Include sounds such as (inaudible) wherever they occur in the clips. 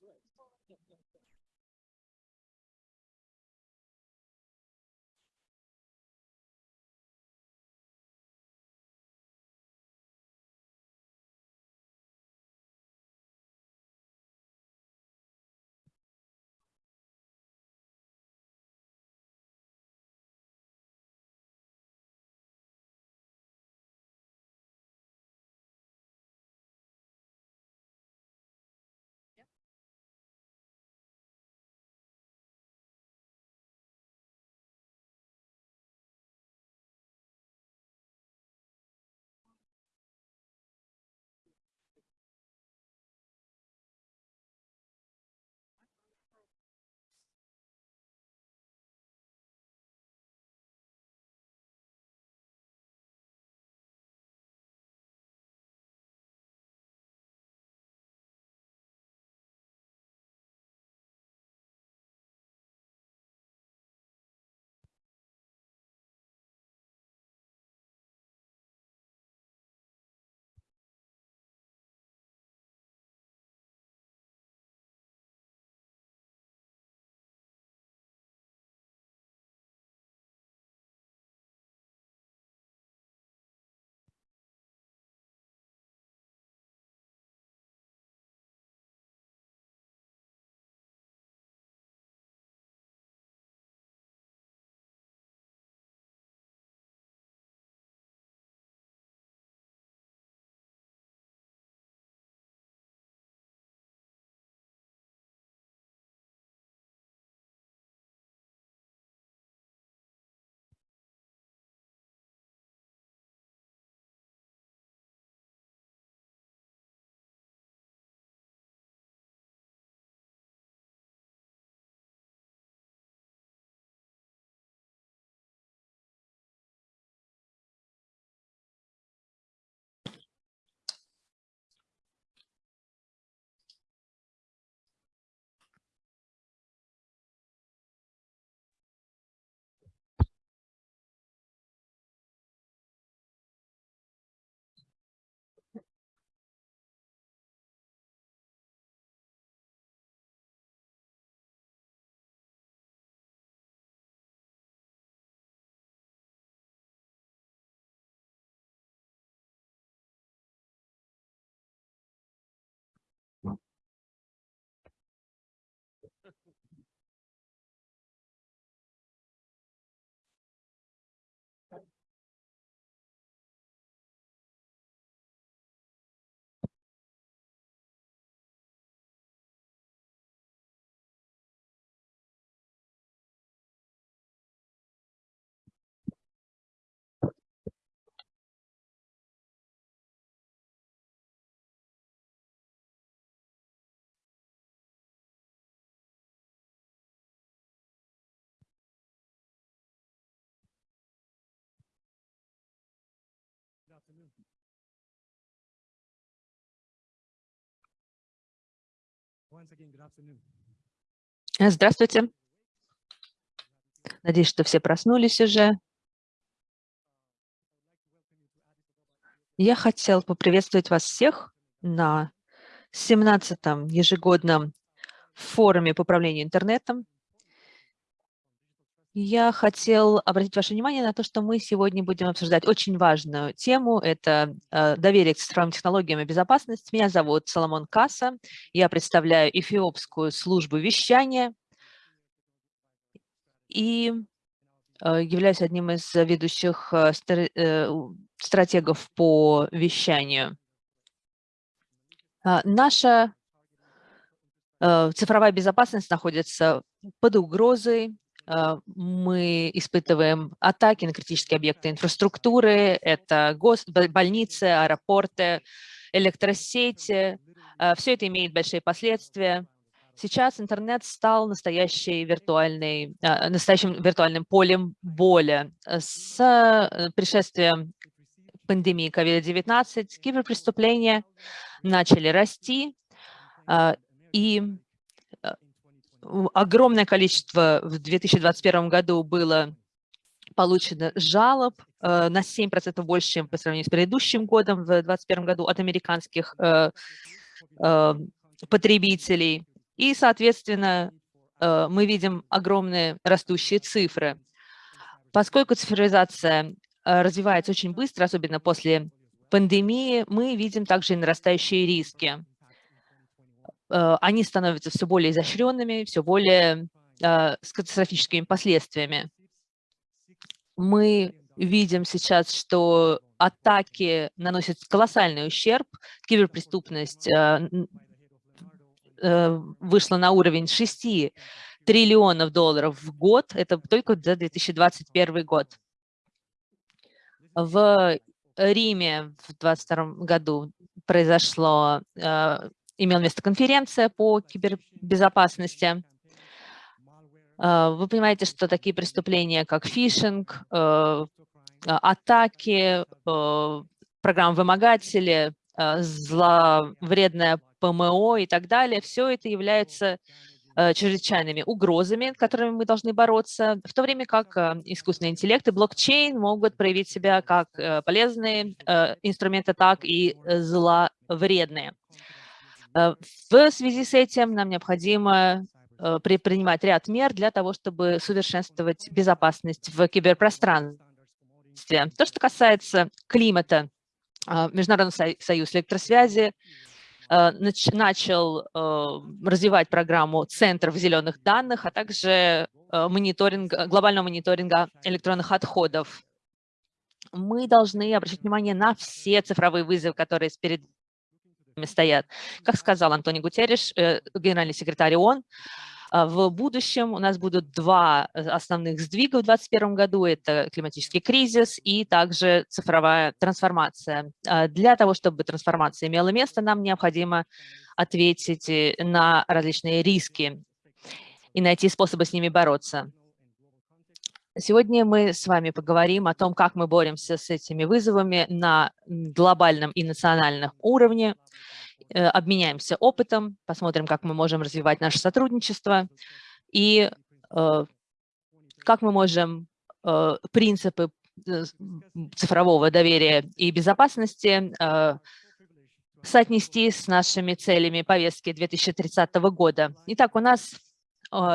resurrection. Здравствуйте. Надеюсь, что все проснулись уже. Я хотел поприветствовать вас всех на 17-м ежегодном форуме по управлению интернетом. Я хотел обратить ваше внимание на то, что мы сегодня будем обсуждать очень важную тему. Это э, доверие к цифровым технологиям и безопасность. Меня зовут Соломон Касса. Я представляю Эфиопскую службу вещания и э, являюсь одним из ведущих э, стратегов по вещанию. А, наша цифровая безопасность находится под угрозой мы испытываем атаки на критические объекты инфраструктуры, это гос, больницы, аэропорты, электросети. А, Все это имеет большие последствия. Сейчас интернет стал настоящей виртуальной, а, настоящим виртуальным полем боли. С э, пришествием пандемии COVID-19 киберпреступления начали расти, и огромное количество в 2021 году было получено жалоб э, на 7% больше, чем по сравнению с предыдущим годом в 2021 году от американских э, э, потребителей. И, соответственно, мы видим огромные растущие цифры. Поскольку цифровизация развивается очень быстро, особенно после пандемии, мы видим также и нарастающие риски. Э, они становятся все более изощренными, все более с катастрофическими последствиями. Мы видим сейчас, что атаки наносят колоссальный ущерб, киберпреступность Э, вышла на уровень 6 триллионов долларов в год, это только за 2021 год. В Риме в 2022 году произошло, э, имела место конференция по кибербезопасности. Э, вы понимаете, что такие преступления, как фишинг, атаки, программы-вымогатели, зловредная ПМО и так далее, все это является э, чрезвычайными угрозами, которыми мы должны бороться, в то время как э, искусственный интеллект и блокчейн могут проявить себя как э, полезные инструменты, так и зловредные. В связи с этим нам необходимо предпринимать ряд мер для того, чтобы совершенствовать безопасность в киберпространстве. То, что касается климата, Международный союз электросвязи Э, начал э, развивать программу центров зеленых данных, а также э, мониторинг, глобального мониторинга электронных отходов. Мы должны обращать внимание на все цифровые вызовы, которые перед стоят. Как сказал Антони Гутерриш, генеральный секретарь ООН, а, в будущем у нас будут два э, основных сдвига в 2021 году. Это климатический кризис и также цифровая трансформация. А, для того, чтобы трансформация имела место, нам необходимо ответить э, на различные риски и найти способы с ними бороться. Сегодня мы с вами поговорим о том, как мы боремся с этими вызовами на глобальном и национальном уровне. Э, обменяемся опытом, посмотрим, как мы можем развивать наше сотрудничество и э, как мы можем э, принципы цифрового доверия и безопасности соотнести с нашими целями повестки 2030 года. Итак, у нас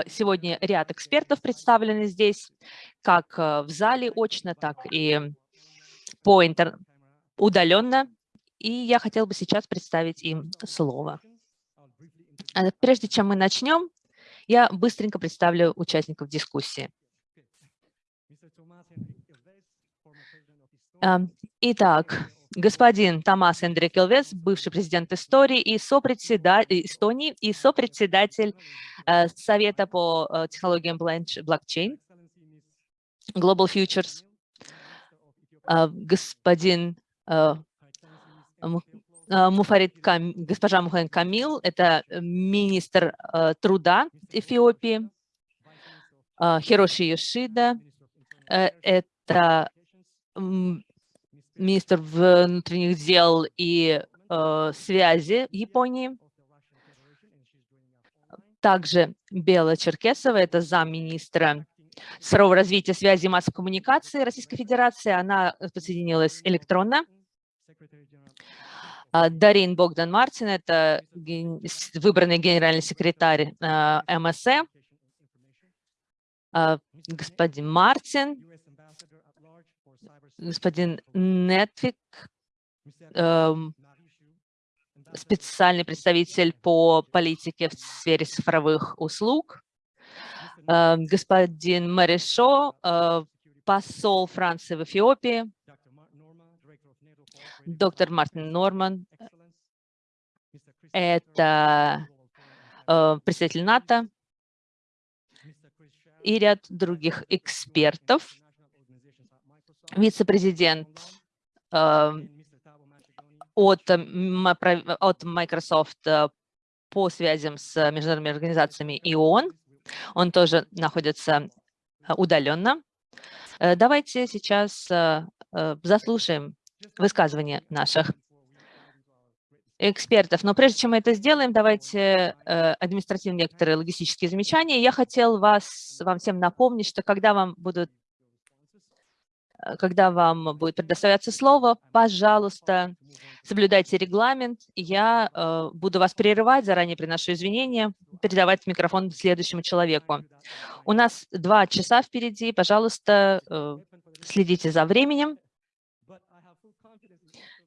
сегодня ряд экспертов представлены здесь, как в зале очно, так и по интер... удаленно. И я хотела бы сейчас представить им слово. А прежде чем мы начнем, я быстренько представлю участников дискуссии. Итак, господин Томас Эндрик Элвес, бывший президент истории и сопредседатель, Эстонии и сопредседатель э, Совета по э, технологиям блокчейн. Global Futures. Э, господин а, Муфарид Кам... госпожа Мухайн Камил, это министр э, труда Эфиопии, а, Хироши Йошида, э, это министр внутренних дел и э, связи Японии. Также Бела Черкесова, это замминистра цифрового развития связи и массовой коммуникации Российской Федерации. Она подсоединилась электронно. А, Дарин Богдан Мартин, это выбранный генеральный секретарь а, МСЭ. А, господин Мартин, господин Нетвик, эм, специальный представитель по политике в сфере цифровых услуг, господин Маришо, посол Франции в Эфиопии, доктор Мартин Норман, это э, представитель НАТО. И ряд других экспертов, вице-президент э, от, от Microsoft э, по связям с международными организациями и ООН. Он тоже находится удаленно. Давайте сейчас заслушаем высказывания наших экспертов. Но прежде чем мы это сделаем, давайте э, административные некоторые логистические замечания. Я хотел вас, вам всем напомнить, что когда вам будут Э, Когда вам будет предоставляться слово, пожалуйста, соблюдайте регламент. Я э, буду вас прерывать, заранее приношу извинения, передавать микрофон следующему человеку. У нас два часа впереди, пожалуйста, э, следите за временем.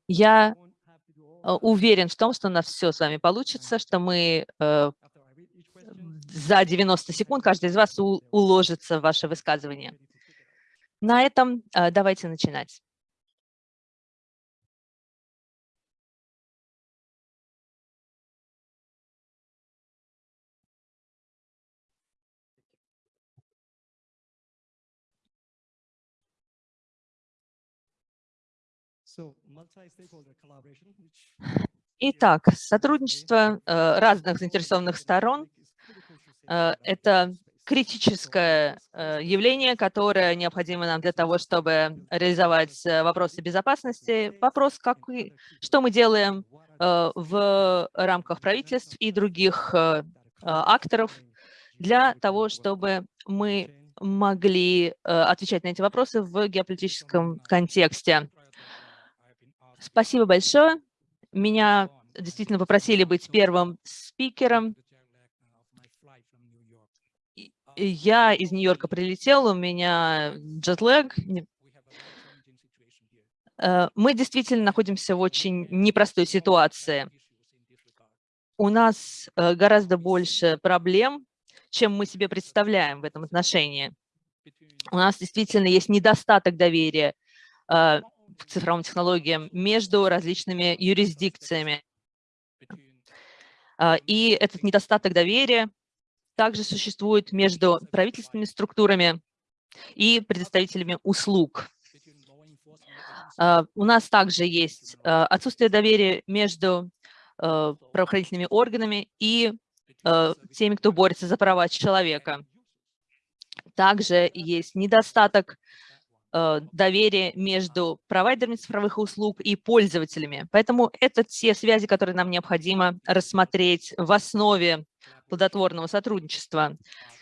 Я э, уверен в том, что у нас все с вами получится, что мы э, за 90 секунд каждый из вас уложится в ваше высказывание. На этом э, давайте начинать. Итак, сотрудничество э, разных заинтересованных сторон. Э, – это критическое э, явление, которое необходимо нам для того, чтобы реализовать э, вопросы безопасности. Вопрос, как, что мы делаем э, в рамках правительств и других акторов для того, чтобы мы могли отвечать на эти вопросы в геополитическом контексте. Спасибо большое. Меня действительно попросили быть первым спикером. Я из Нью-Йорка прилетел, у меня джетлэг. Э, Мы действительно находимся в очень непростой ситуации. У нас э, гораздо больше проблем, чем мы себе представляем в этом отношении. У нас действительно есть недостаток доверия э, к цифровым технологиям между различными юрисдикциями. И этот недостаток доверия также существует между правительственными структурами и предоставителями услуг. А, У нас также есть а, отсутствие доверия между а, правоохранительными органами и теми, кто борется за права человека. Также есть недостаток доверия между провайдерами цифровых услуг и пользователями. Поэтому это те связи, которые нам необходимо рассмотреть в основе плодотворного сотрудничества.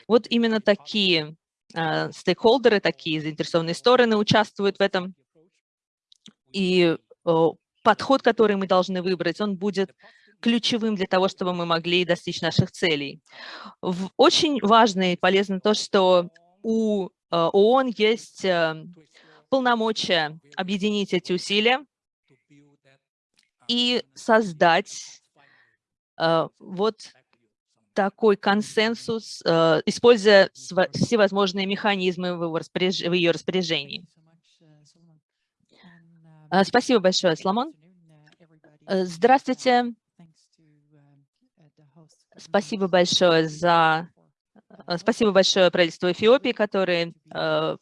Вот именно такие э, стейкхолдеры, такие заинтересованные стороны участвуют в этом. И э, подход, который мы должны выбрать, он будет ключевым для того, чтобы мы могли достичь наших целей. Очень важно и полезно то, что у э, ООН есть э, полномочия объединить эти усилия и создать вот такой консенсус, э, используя всевозможные механизмы в, его в ее распоряжении. Э, Спасибо большое, Соломон. Э, Здравствуйте. Спасибо большое за... Спасибо большое правительству Эфиопии, которые э,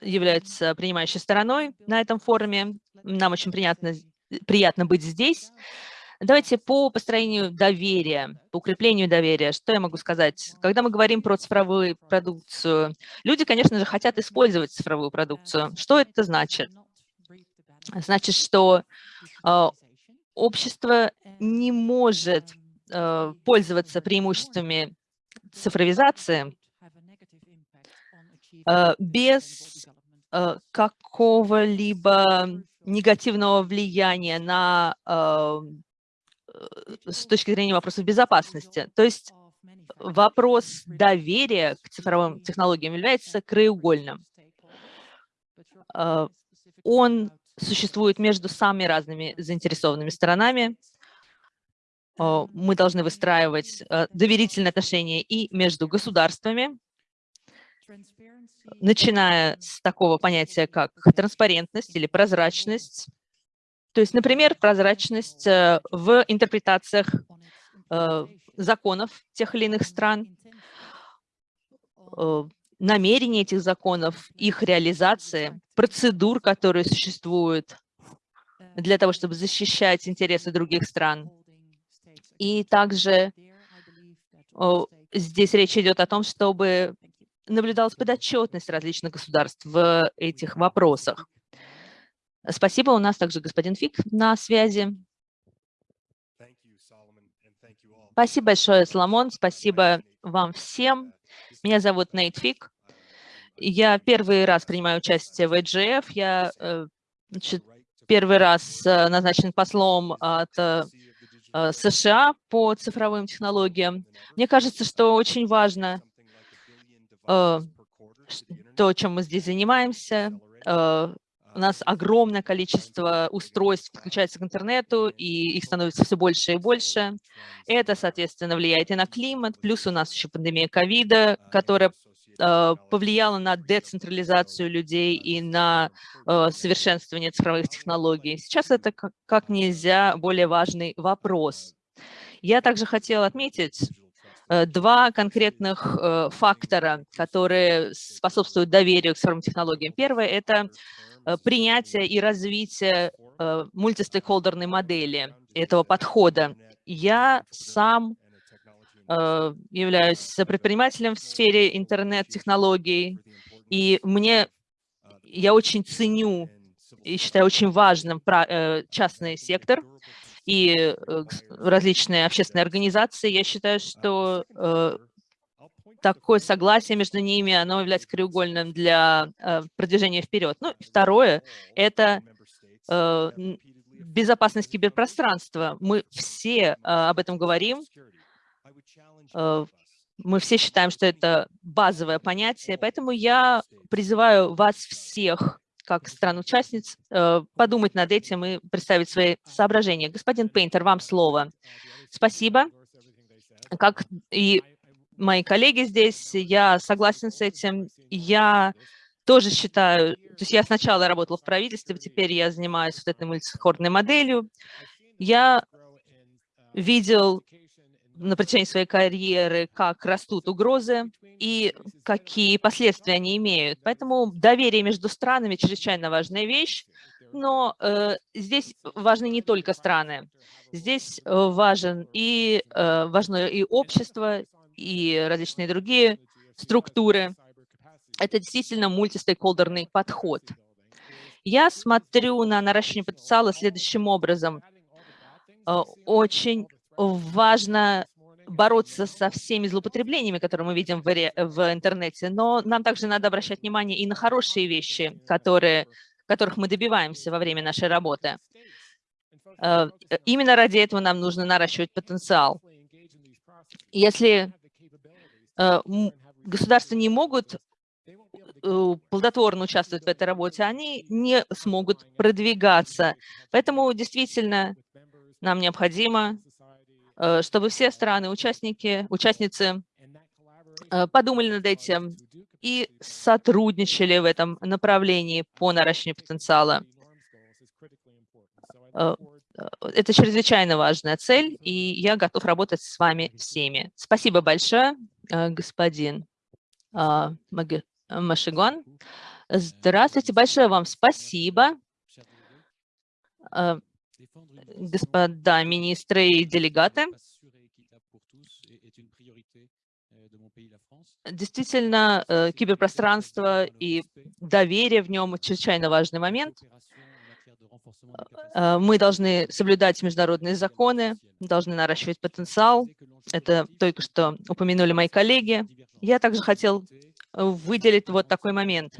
являются принимающей стороной на этом форуме. Нам очень приятно, приятно быть здесь. Давайте по построению доверия, по укреплению доверия. Что я могу сказать? Когда мы говорим про цифровую продукцию, люди, конечно же, хотят использовать цифровую продукцию. Что это значит? Значит, что э, общество не может э, пользоваться преимуществами цифровизации э, без э, какого-либо негативного влияния на, э, с точки зрения вопросов безопасности. То есть вопрос доверия к цифровым технологиям является краеугольным. Э, Он существует между самыми разными заинтересованными сторонами. Э, Мы должны выстраивать э, доверительные отношения и между государствами, начиная с такого понятия, как транспарентность или прозрачность. То есть, например, прозрачность э, в интерпретациях э, законов тех или иных стран, э, намерения этих законов, их реализации, процедур, которые существуют для того, чтобы защищать интересы других стран. И также здесь речь идет о том, чтобы наблюдалась подотчетность различных государств в этих вопросах. Спасибо. У нас также господин Фик на связи. Спасибо большое, Соломон. Спасибо вам всем. Меня зовут Нейт Фик. Я первый раз принимаю участие в EGF. Я э, значит, первый раз э, назначен послом от э, США по цифровым технологиям. Мне кажется, что очень важно то, чем мы здесь занимаемся. У нас огромное количество устройств подключается к интернету, и их становится все больше и больше. Это, соответственно, влияет и на климат, плюс у нас еще пандемия ковида, которая э, повлияла на децентрализацию людей и на э, совершенствование цифровых технологий. Сейчас это как нельзя более важный вопрос. Я также хотела отметить э, два конкретных фактора, которые способствуют доверию к цифровым технологиям. Первое – это Э, принятия и развития э, мультистейкхолдерной модели, этого подхода. Я сам э, являюсь предпринимателем в сфере интернет-технологий, и мне, я очень ценю и считаю очень важным частный сектор и различные общественные организации. Я считаю, что такое согласие между ними, оно является краеугольным для э, продвижения вперед. Ну, и второе – это э, безопасность киберпространства. Мы все э, об этом говорим, мы все считаем, что это базовое понятие, поэтому я призываю вас всех, как стран-участниц, подумать над этим и представить свои соображения. Господин Пейнтер, вам слово. Спасибо. Как и мои коллеги здесь, я согласен с этим. Я тоже считаю, то есть я сначала работала в правительстве, теперь я занимаюсь вот этой мультихордной моделью. Я видел на протяжении своей карьеры, как растут угрозы и какие последствия они имеют. Поэтому доверие между странами чрезвычайно важная вещь, но э, здесь важны не только страны. Здесь важен и, э, важно и общество, и различные другие структуры. Это действительно мультистейкхолдерный подход. Я смотрю на наращивание потенциала следующим образом. Э, очень важно бороться со всеми злоупотреблениями, которые мы видим в, интернете, но нам также надо обращать внимание и на хорошие вещи, которые, которых мы добиваемся во время нашей работы. Э, именно ради этого нам нужно наращивать потенциал. Если государства не могут э, плодотворно участвовать в этой работе, они не смогут продвигаться. Поэтому действительно нам необходимо, э, чтобы все страны, участники, участницы подумали над этим и сотрудничали в этом направлении по наращиванию потенциала. Это чрезвычайно важная цель, и я готов работать с вами всеми. Спасибо большое. Э, господин а, Машигон. Здравствуйте, большое вам спасибо, э, господа министры и делегаты. Действительно, э, киберпространство и доверие в нем чрезвычайно важный момент. Мы должны соблюдать международные законы, должны наращивать потенциал, это только что упомянули мои коллеги. Я также хотел э, выделить вот такой момент.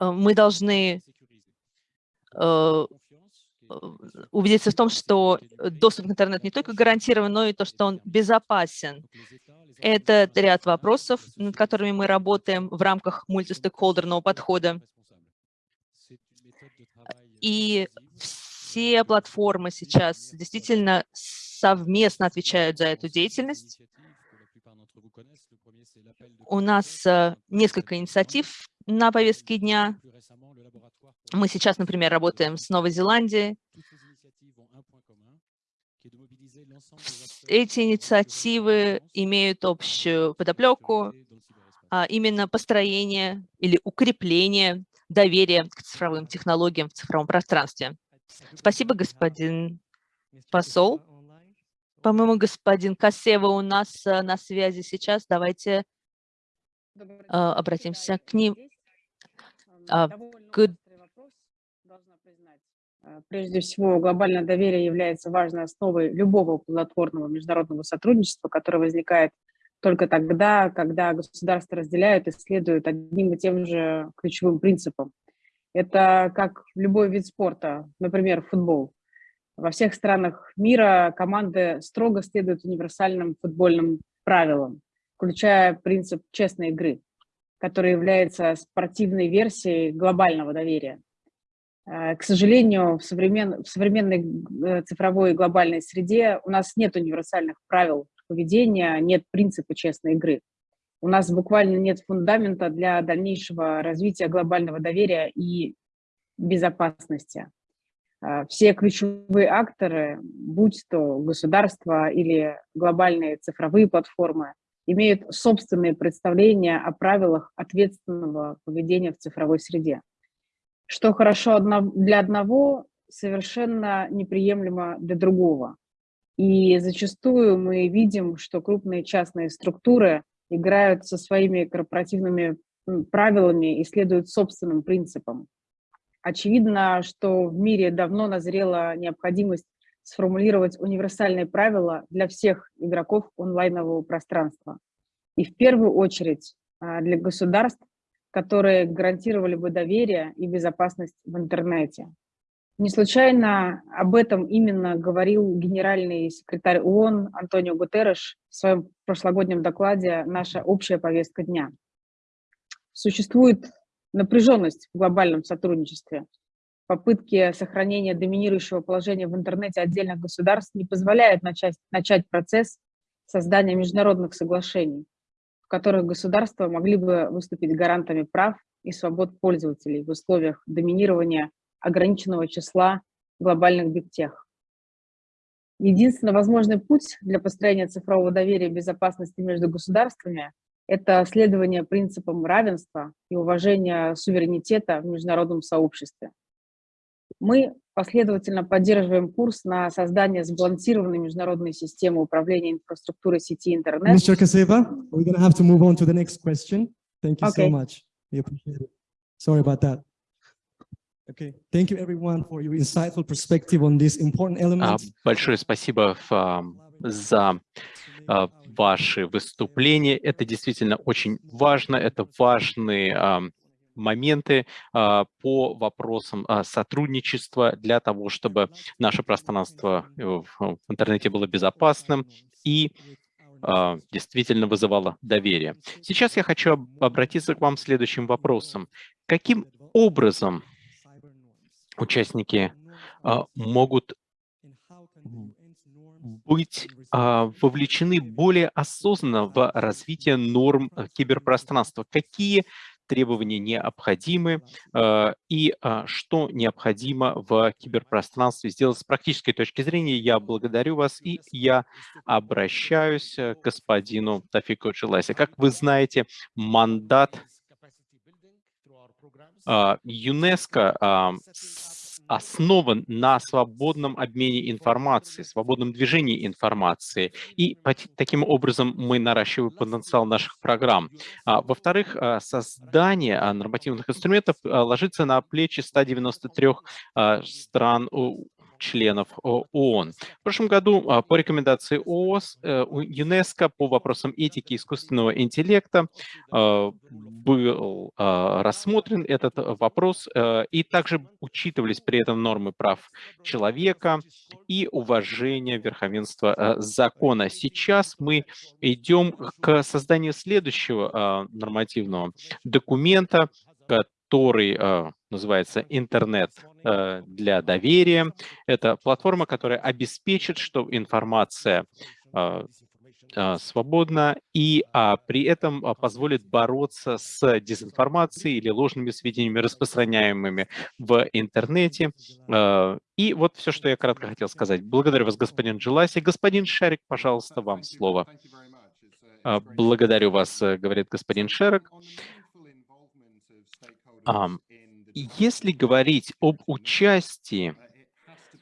Э, мы должны э, убедиться в том, что доступ к интернету не только гарантирован, но и то, что он безопасен. Это ряд вопросов, над которыми мы работаем в рамках мультистейкхолдерного подхода. И все платформы сейчас действительно совместно отвечают за эту деятельность. У нас э, несколько инициатив на повестке дня. Мы сейчас, например, работаем с Новой Зеландией. Эти инициативы имеют общую подоплеку, а именно построение или укрепление доверия к цифровым технологиям в цифровом пространстве. Спасибо, господин посол. По-моему, господин Касева у нас э, на связи сейчас. Давайте э, обратимся к ним. А, э, прежде всего, глобальное доверие является важной основой любого плодотворного международного сотрудничества, которое возникает только тогда, когда государства разделяют и следуют одним и тем же ключевым принципам. Это как любой вид спорта, например, футбол. Во всех странах мира команды строго следуют универсальным футбольным правилам, включая принцип честной игры, который является спортивной версией глобального доверия. Э, к сожалению, в, современ... в современной э, цифровой глобальной среде у нас нет универсальных правил поведения, нет принципа честной игры. У нас буквально нет фундамента для дальнейшего развития глобального доверия и безопасности. Э, все ключевые акторы, будь то государства или глобальные цифровые платформы, имеют собственные представления о правилах ответственного поведения в цифровой среде что хорошо для одного, совершенно неприемлемо для другого. И зачастую мы видим, что крупные частные структуры играют со своими корпоративными правилами и следуют собственным принципам. Очевидно, что в мире давно назрела необходимость сформулировать универсальные правила для всех игроков онлайнового пространства. И в первую очередь а, для государств, которые гарантировали бы доверие и безопасность в интернете. Не случайно об этом именно говорил генеральный секретарь ООН Антонио Гутерреш в своем прошлогоднем докладе «Наша общая повестка дня». Существует напряженность в глобальном сотрудничестве. Попытки сохранения доминирующего положения в интернете отдельных государств не позволяют начать, начать процесс создания международных соглашений в которых государства могли бы выступить гарантами прав и свобод пользователей в условиях доминирования ограниченного числа глобальных бигтех. Единственный возможный путь для построения цифрового доверия и безопасности между государствами – это следование принципам равенства и уважения суверенитета в международном сообществе. Мы последовательно поддерживаем курс на создание сбалансированной международной системы управления инфраструктурой сети интернет. Mr. Kaseva, we're going to have to move on to the next question. Thank you Okay. so much. We appreciate it. Sorry about that. Okay, thank you everyone for your insightful perspective on this important А, element. Большое спасибо а, за а, ваши выступления. Это действительно очень важно. Это важные а, моменты а, по вопросам а, сотрудничества для того, чтобы наше пространство э, в интернете было безопасным и а, действительно вызывало доверие. Сейчас я хочу об- обратиться к вам следующим вопросом. Каким образом участники а, могут быть а, вовлечены более осознанно в развитие норм э, киберпространства? Какие требования необходимы а, и а, что необходимо в киберпространстве сделать с практической точки зрения? Я благодарю вас и я обращаюсь к господину Тафику Челасе. Как вы знаете, мандат ЮНЕСКО а, основан на свободном обмене информацией, свободном движении информации. И таким образом мы наращиваем потенциал наших программ. А, Во-вторых, а, создание а, нормативных инструментов а, ложится на плечи 193 а, стран членов О- ООН. В прошлом году а, по рекомендации ООС, э, ЮНЕСКО по вопросам этики искусственного интеллекта а, был а, рассмотрен этот э, вопрос, э, и также учитывались при этом нормы прав человека и уважение верховенства э, закона. Сейчас мы идем к созданию следующего нормативного документа, который а, называется «Интернет э, для доверия». Это платформа, которая обеспечит, что информация а, свободна и а, при этом а, позволит бороться с дезинформацией или ложными сведениями, распространяемыми в интернете. И вот все, что я кратко хотел сказать. Благодарю вас, господин Джиласи. Господин Шарик, пожалуйста, вам слово. А, Благодарю вас, э, говорит господин Шерик. Если говорить об участии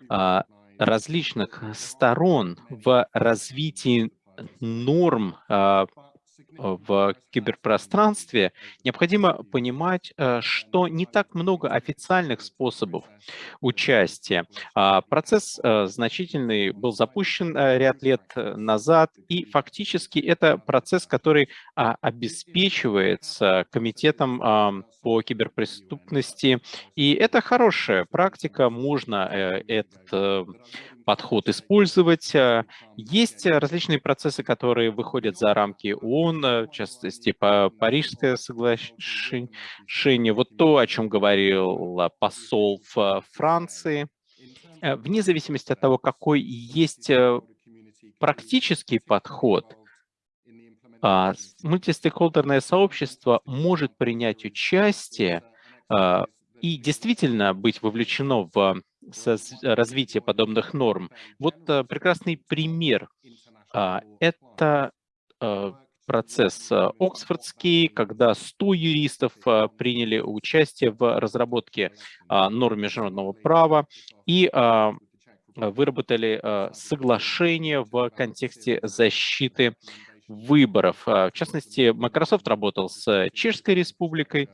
а, различных сторон в развитии норм а, в киберпространстве, необходимо понимать, э, что не так много официальных способов участия. А, процесс э, значительный был запущен э, ряд лет назад, и фактически это процесс, который а, обеспечивается Комитетом по киберпреступности, и это хорошая практика, можно этот подход использовать. Есть различные процессы, которые выходят за рамки ООН, в частности, Парижское соглашение, вот то, о чем говорил посол Франции. Э, вне зависимости от того, какой есть э, практический подход, а, мультистейкхолдерное сообщество может принять участие и действительно быть вовлечено в развитие подобных норм. Вот э, прекрасный пример. А, это процесс э, Оксфордский, когда 100 юристов э, приняли участие в разработке а, норм международного права и а, выработали э, соглашение в контексте защиты выборов. В частности, Microsoft работал с Чешской республикой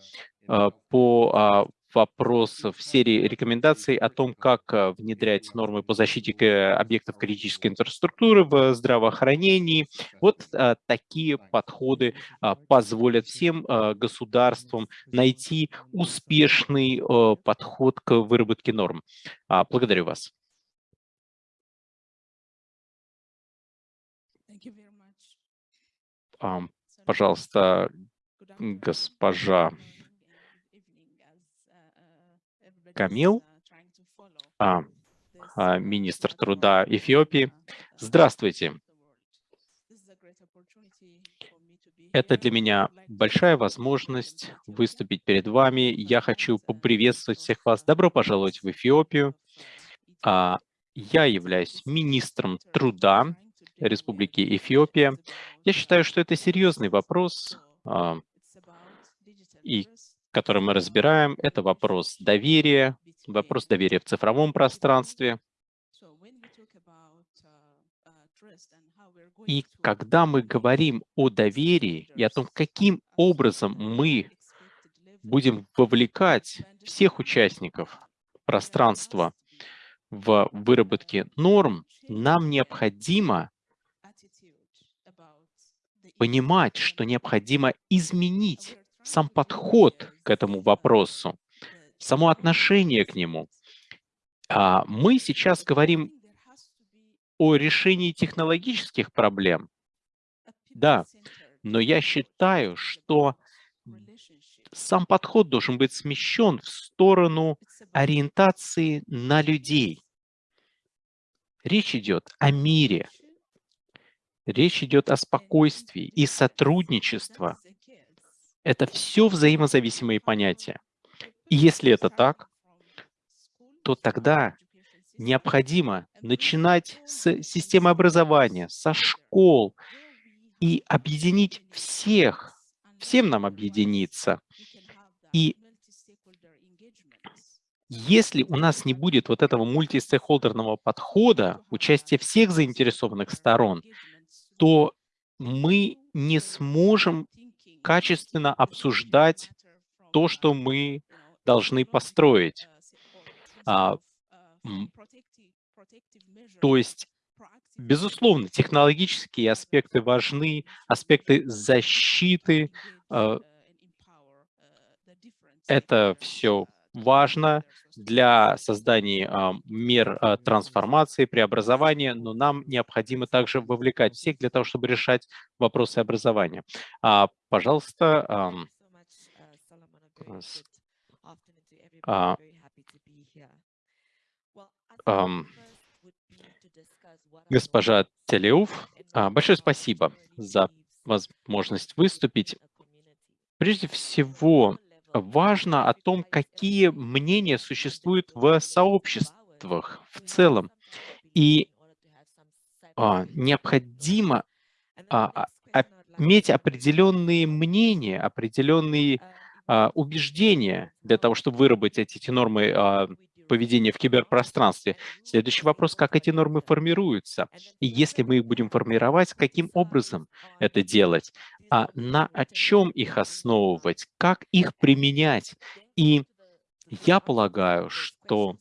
по вопрос в серии рекомендаций о том, как э, внедрять нормы по защите объектов критической инфраструктуры в здравоохранении. Вот а, такие подходы а, позволят всем а, государствам найти успешный подход к выработке норм. А, благодарю вас. А, пожалуйста, госпожа Камил, а, а, министр труда Эфиопии. Здравствуйте. Это для меня большая возможность выступить перед вами. Я хочу поприветствовать всех вас. Добро пожаловать в Эфиопию. А, я являюсь министром труда Республики Эфиопия. Я считаю, что это серьезный вопрос, и который мы разбираем, это вопрос доверия, вопрос доверия в цифровом пространстве. И когда мы говорим о доверии и о том, каким образом мы будем вовлекать всех участников пространства в выработке норм, нам необходимо понимать, что необходимо изменить сам подход к этому вопросу, само отношение к нему. А мы сейчас говорим о решении технологических проблем. Да, но я считаю, что сам подход должен быть смещен в сторону ориентации на людей. Речь идет о мире. Речь идет о спокойствии и сотрудничестве это все взаимозависимые понятия. И если это так, то тогда необходимо начинать с системы образования, со школ и объединить всех, всем нам объединиться. И если у нас не будет вот этого мультистейкхолдерного подхода, участия всех заинтересованных сторон, то мы не сможем качественно обсуждать то, что мы должны построить. А, то есть, безусловно, технологические аспекты важны, аспекты защиты, а, это все важно для создания а, мер а, трансформации, преобразования, но нам необходимо также вовлекать всех для того, чтобы решать вопросы образования. А, пожалуйста, а, госпожа Телеуф, большое спасибо за возможность выступить. Прежде всего, важно о том, какие мнения существуют в сообществах в целом. И а, необходимо а, а, иметь определенные мнения, определенные а, убеждения для того, чтобы выработать эти нормы а, поведения в киберпространстве. Следующий вопрос, как эти нормы формируются? И если мы их будем формировать, каким образом это делать? А на чем их основывать? Как их применять? И я полагаю, что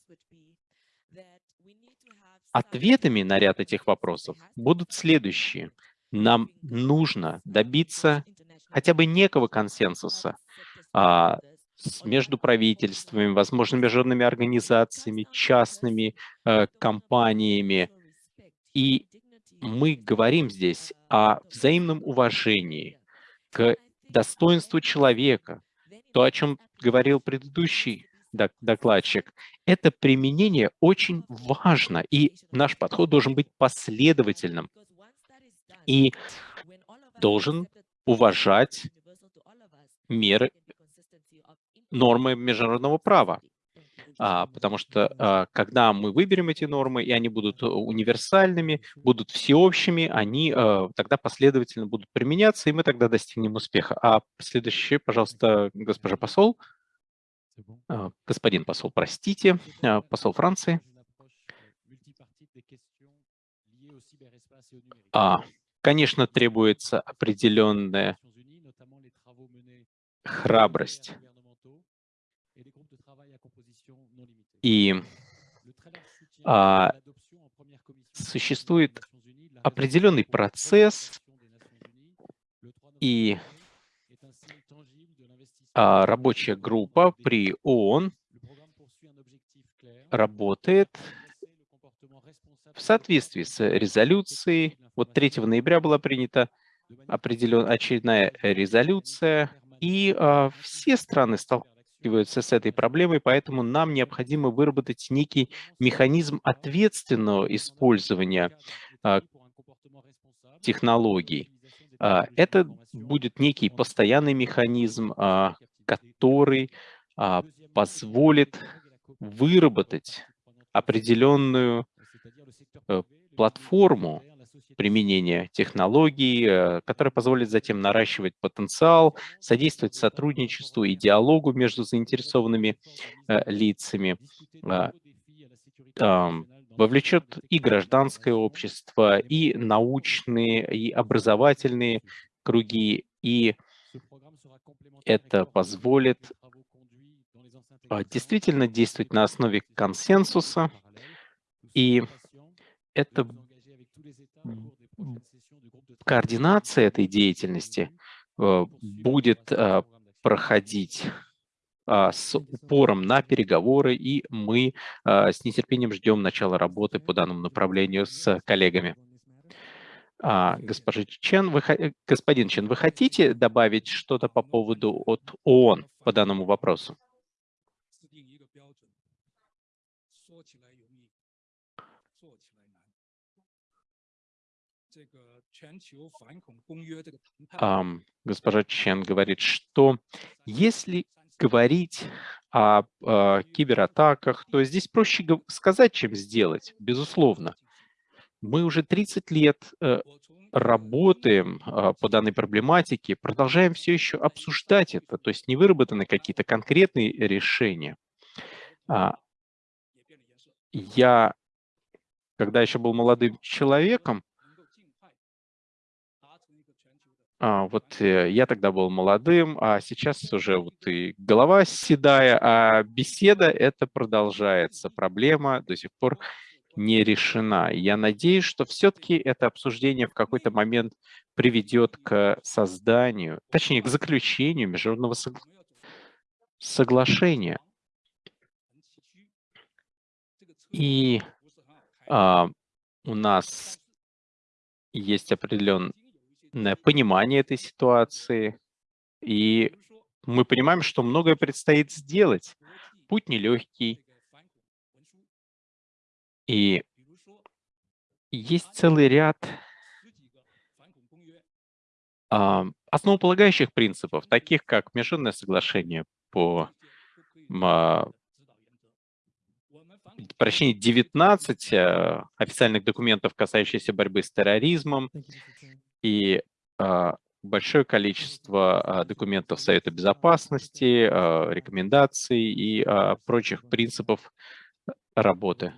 ответами на ряд этих вопросов будут следующие. Нам нужно добиться хотя бы некого консенсуса а, между правительствами, возможно, международными организациями, частными э, компаниями. И мы говорим здесь о взаимном уважении к достоинству человека, то, о чем говорил предыдущий докладчик, это применение очень важно, и наш подход должен быть последовательным и должен уважать меры, нормы международного права. А, потому что а, когда мы выберем эти нормы, и они будут э, универсальными, будут всеобщими, они а, тогда последовательно будут применяться, и мы тогда достигнем успеха. А следующий, пожалуйста, госпожа посол. А, господин посол, простите, а, посол Франции. А, конечно, требуется определенная храбрость И а, существует определенный процесс, и а, рабочая группа при ООН работает в соответствии с резолюцией. Вот 3 ноября была принята определенная очередная резолюция, и а, все страны столкнулись сталкиваются с этой проблемой, поэтому нам необходимо выработать некий механизм ответственного использования а, технологий. А, это будет некий постоянный механизм, а, который позволит выработать определенную э, платформу применения технологий, э, которые позволят затем наращивать потенциал, содействовать сотрудничеству и диалогу между заинтересованными э, лицами, а, вовлечет и гражданское общество, и научные, и образовательные круги, и это позволит а, действительно действовать на основе консенсуса, и это координация этой деятельности э, будет э, проходить а, с упором на переговоры, и мы с нетерпением ждем начала работы по данному направлению с коллегами. А, госпожа Чен, вы, господин Чен, вы хотите добавить что-то по поводу от ООН по данному вопросу? Um, госпожа Чен говорит, что если говорить о, о кибератаках, то здесь проще сказать, чем сделать, безусловно. Мы уже 30 лет э, работаем э, по данной проблематике, продолжаем все еще обсуждать это, то есть не выработаны какие-то конкретные решения. А, я, когда еще был молодым человеком, А, вот э, я тогда был молодым, а сейчас уже вот и голова седая, а беседа это продолжается. Проблема до сих пор не решена. Я надеюсь, что все-таки это обсуждение в какой-то момент приведет к созданию, точнее, к заключению международного согла соглашения. И а, у нас есть определенный понимание этой ситуации, и мы понимаем, что многое предстоит сделать. Путь нелегкий. И есть целый ряд а, основополагающих принципов, таких как Международное соглашение по а, прощения 19 а, официальных документов, касающихся борьбы с терроризмом, и а, большое количество а, документов Совета Безопасности, а, рекомендаций и прочих принципов работы.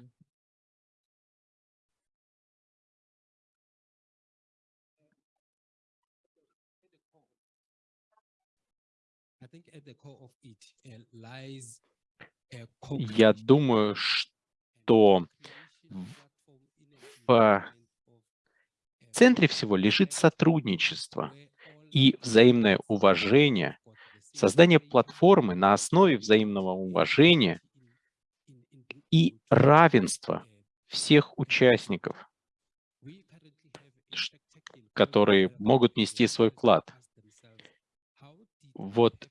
Я думаю, что в центре всего лежит сотрудничество и взаимное уважение, создание платформы на основе взаимного уважения и равенства всех участников, которые могут нести свой вклад. Вот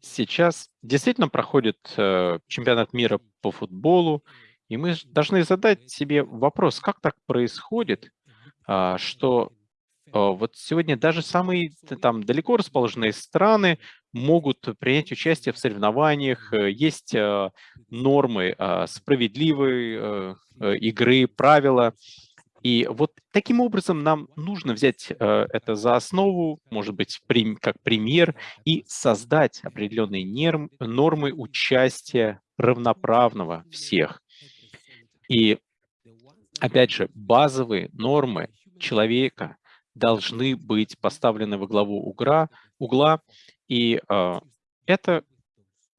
сейчас действительно проходит э, чемпионат мира по футболу, и мы должны задать себе вопрос, как так происходит, что а, вот сегодня даже самые там далеко расположенные страны могут принять участие в соревнованиях, э, есть э, нормы справедливой игры, правила, и вот таким образом нам нужно взять э, это за основу, может быть, как пример, и создать определенные нормы участия равноправного всех. И, опять же, базовые нормы человека должны быть поставлены во главу угла, угла и э, это,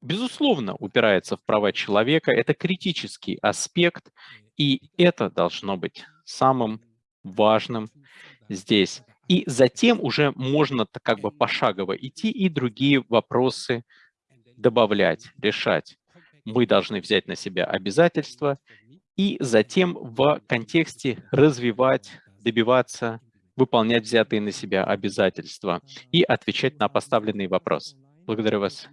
безусловно, упирается в права человека, это критический аспект, и это должно быть самым важным здесь. И затем уже можно как бы пошагово идти и другие вопросы добавлять, решать. Мы должны взять на себя обязательства и затем в контексте развивать, добиваться, выполнять взятые на себя обязательства и отвечать на поставленные вопросы. Благодарю вас.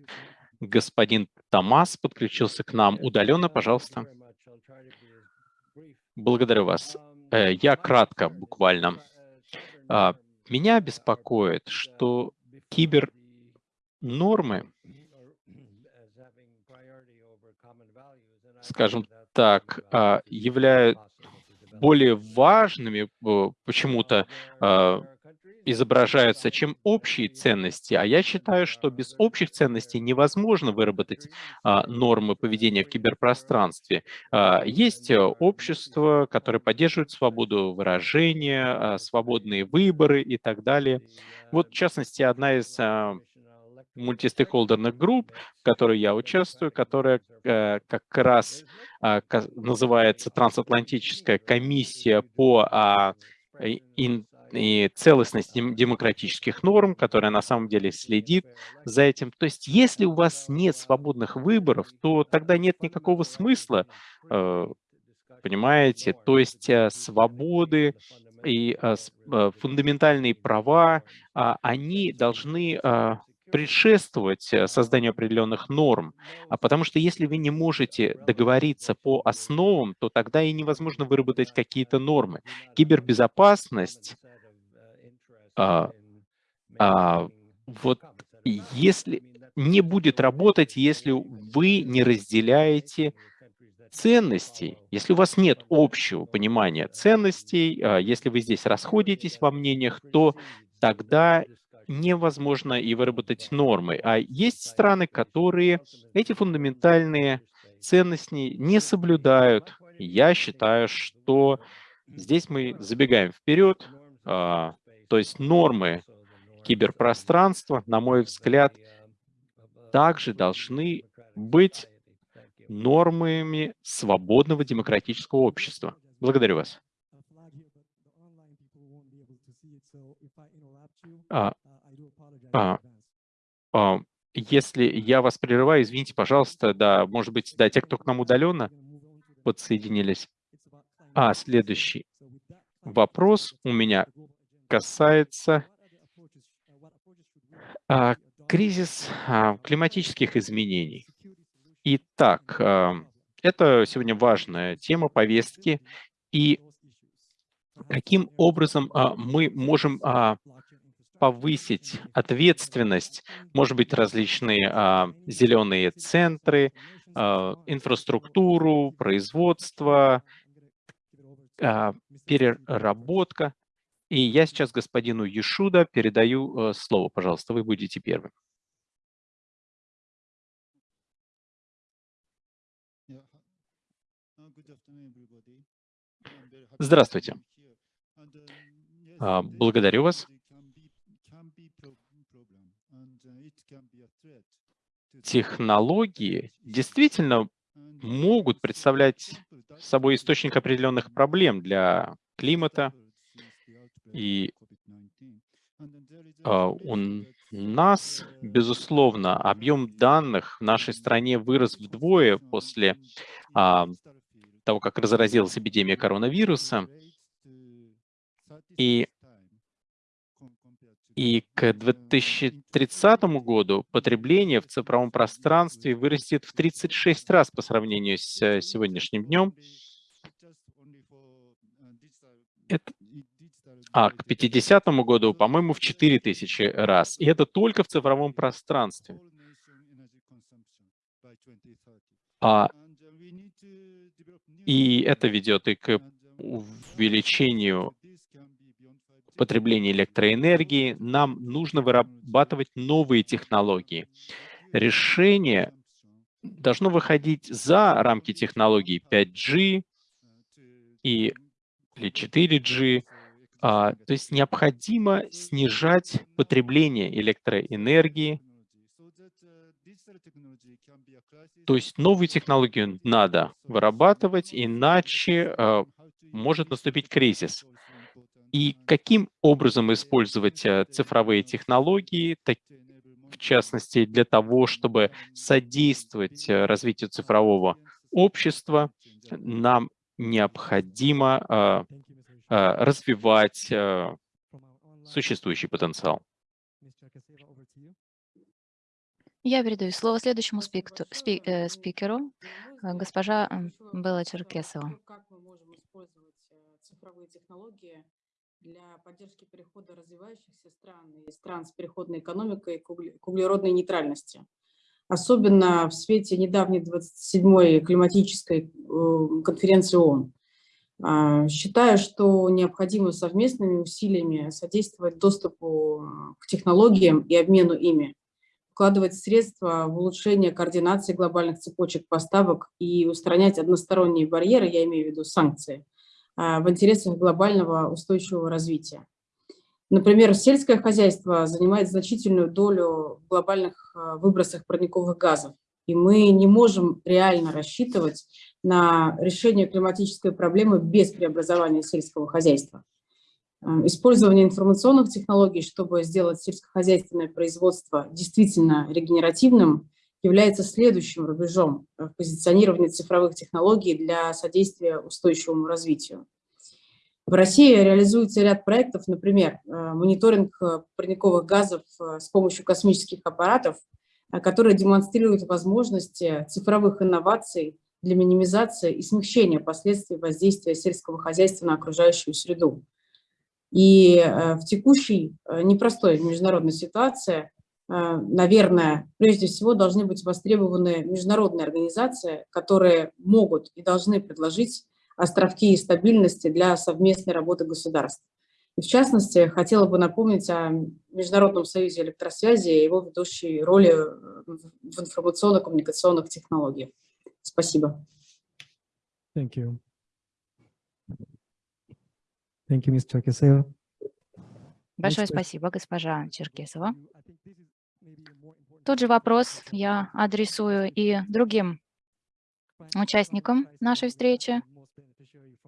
Господин Томас подключился к нам удаленно, пожалуйста. Благодарю вас. Э, я кратко, буквально. А, меня беспокоит, что кибернормы, скажем так, а, являются более важными э, почему-то а, изображаются, чем общие ценности. А я считаю, что без общих ценностей невозможно выработать а, нормы поведения в киберпространстве. А, есть э, общество, которое поддерживает свободу выражения, а, свободные выборы и так далее. Вот, в частности, одна из а, мультистейкхолдерных групп, в которой я участвую, которая э, как раз э, называется Трансатлантическая комиссия по э, и целостность демократических норм, которая на самом деле следит за этим. То есть если у вас нет свободных выборов, то тогда нет никакого смысла, э, понимаете? То есть э, свободы и фундаментальные права, а, они должны предшествовать созданию определенных норм. А потому что если вы не можете договориться по основам, то тогда и невозможно выработать какие-то нормы. Кибербезопасность а, а, вот если не будет работать, если вы не разделяете ценностей, если у вас нет общего понимания ценностей, а, если вы здесь расходитесь во мнениях, то тогда невозможно и выработать нормы. А есть страны, которые эти фундаментальные ценности не соблюдают. Я считаю, что здесь мы забегаем вперед, а, то есть нормы киберпространства, на мой взгляд, также должны быть нормами свободного демократического общества. Благодарю вас. А, а, если я вас прерываю, извините, пожалуйста, да, может быть, да, те, кто к нам удаленно подсоединились. А, следующий вопрос у меня касается а, кризис а, климатических изменений. Итак, а, это сегодня важная тема повестки. И каким образом а, мы можем а, повысить ответственность, может быть, различные а, зеленые центры, а, инфраструктуру, производство, а, переработка. И я сейчас господину Ешуда передаю э, слово. Пожалуйста, вы будете первым. Здравствуйте. А, Благодарю вас. Технологии действительно могут представлять собой источник определенных проблем для климата. И а, у нас, безусловно, объем данных в нашей стране вырос вдвое после а, того, как разразилась эпидемия коронавируса. И, и к 2030 году потребление в цифровом пространстве вырастет в 36 раз по сравнению с э, сегодняшним днем. Это, а к 50 году, по-моему, в 4000 раз. И это только в цифровом пространстве. А, и это ведет и к увеличению потребления электроэнергии. Нам нужно вырабатывать новые технологии. Решение должно выходить за рамки технологий 5G и, или 4G. А, то есть необходимо снижать потребление электроэнергии. То есть новые технологии надо вырабатывать, иначе а, может наступить кризис. И каким образом использовать э, цифровые технологии, в частности, для того, чтобы содействовать э, развитию цифрового общества, нам необходимо э, развивать существующий потенциал. Я передаю слово следующему спикту, спи, э, спикеру, госпожа Белла Черкесова. Как мы можем использовать цифровые технологии для поддержки перехода развивающихся стран и стран с переходной экономикой к углеродной нейтральности. Особенно в свете недавней 27-й климатической э, конференции ООН. А, считаю, что необходимо совместными усилиями содействовать доступу к технологиям и обмену ими, вкладывать средства в улучшение координации глобальных цепочек поставок и устранять односторонние барьеры, я имею в виду санкции, в интересах глобального устойчивого развития. Например, сельское хозяйство занимает значительную долю в глобальных а, выбросах парниковых газов, и мы не можем реально рассчитывать на решение климатической проблемы без преобразования сельского хозяйства. А, использование информационных технологий, чтобы сделать сельскохозяйственное производство действительно регенеративным, является следующим рубежом в позиционировании цифровых технологий для содействия устойчивому развитию. В России реализуется ряд проектов, например, э, мониторинг э, парниковых газов э, с помощью космических аппаратов, которые демонстрируют возможности цифровых инноваций для минимизации и смягчения последствий воздействия сельского хозяйства на окружающую среду. И в текущей непростой международной ситуации наверное, прежде всего должны быть востребованы международные организации, которые могут и должны предложить островки и стабильности для совместной работы государств. И в частности, хотела бы напомнить о Международном союзе электросвязи и его ведущей роли в информационно-коммуникационных технологиях. Спасибо. Thank you. Thank you, Ms. Черкесова. Большое спасибо, госпожа Черкесова. Тот же вопрос я адресую и другим участникам нашей встречи.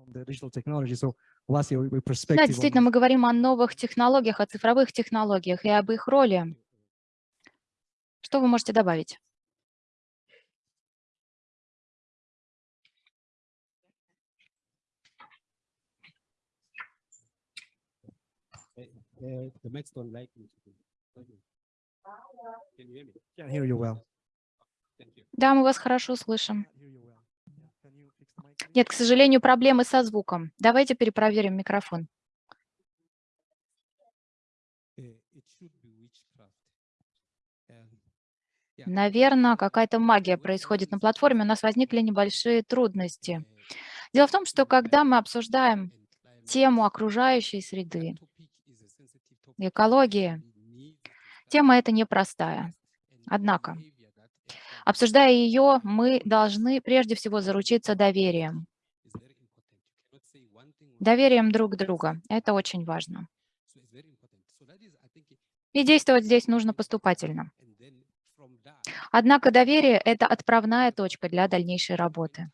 Да, действительно, мы говорим о новых технологиях, о цифровых технологиях и об их роли. Что вы можете добавить? Uh, the like me. Can hear you well. Да, мы вас хорошо слышим. Нет, к сожалению, проблемы со звуком. Давайте перепроверим микрофон. Наверное, какая-то магия происходит на платформе. У нас возникли небольшие трудности. Дело в том, что когда мы обсуждаем тему окружающей среды, экологии, Тема эта непростая. Однако, Обсуждая ее, мы должны прежде всего заручиться доверием. Доверием друг друга. Это очень важно. И действовать здесь нужно поступательно. Однако доверие – это отправная точка для дальнейшей работы.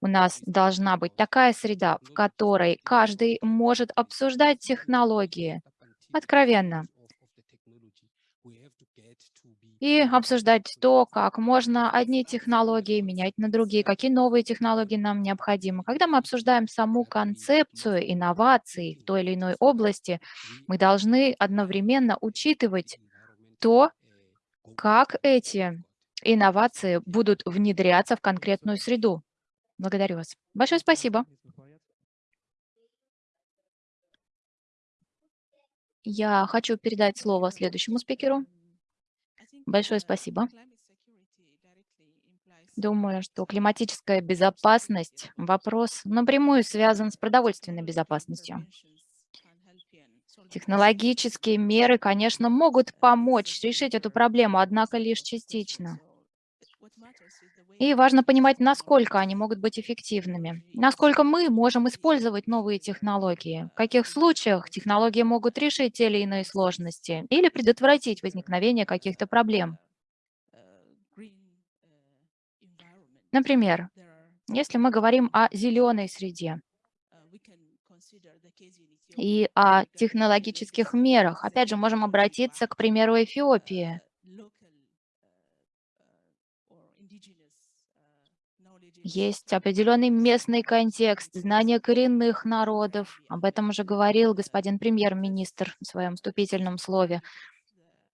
У нас должна быть такая среда, в которой каждый может обсуждать технологии откровенно и обсуждать то, как можно одни технологии менять на другие, какие новые технологии нам необходимы. Когда мы обсуждаем саму концепцию инноваций в той или иной области, мы должны одновременно учитывать то, как эти инновации будут внедряться в конкретную среду. Благодарю вас. Большое спасибо. Я хочу передать слово следующему спикеру. Большое спасибо. Думаю, что климатическая безопасность – вопрос напрямую связан с продовольственной безопасностью. Технологические меры, конечно, могут помочь решить эту проблему, однако лишь частично. И важно понимать, насколько они могут быть эффективными, насколько мы можем использовать новые технологии, в каких случаях технологии могут решить те или иные сложности или предотвратить возникновение каких-то проблем. Например, если мы говорим о зеленой среде и о технологических мерах, опять же, можем обратиться к примеру Эфиопии. Есть определенный местный контекст, знание коренных народов. Об этом уже говорил господин премьер-министр в своем вступительном слове.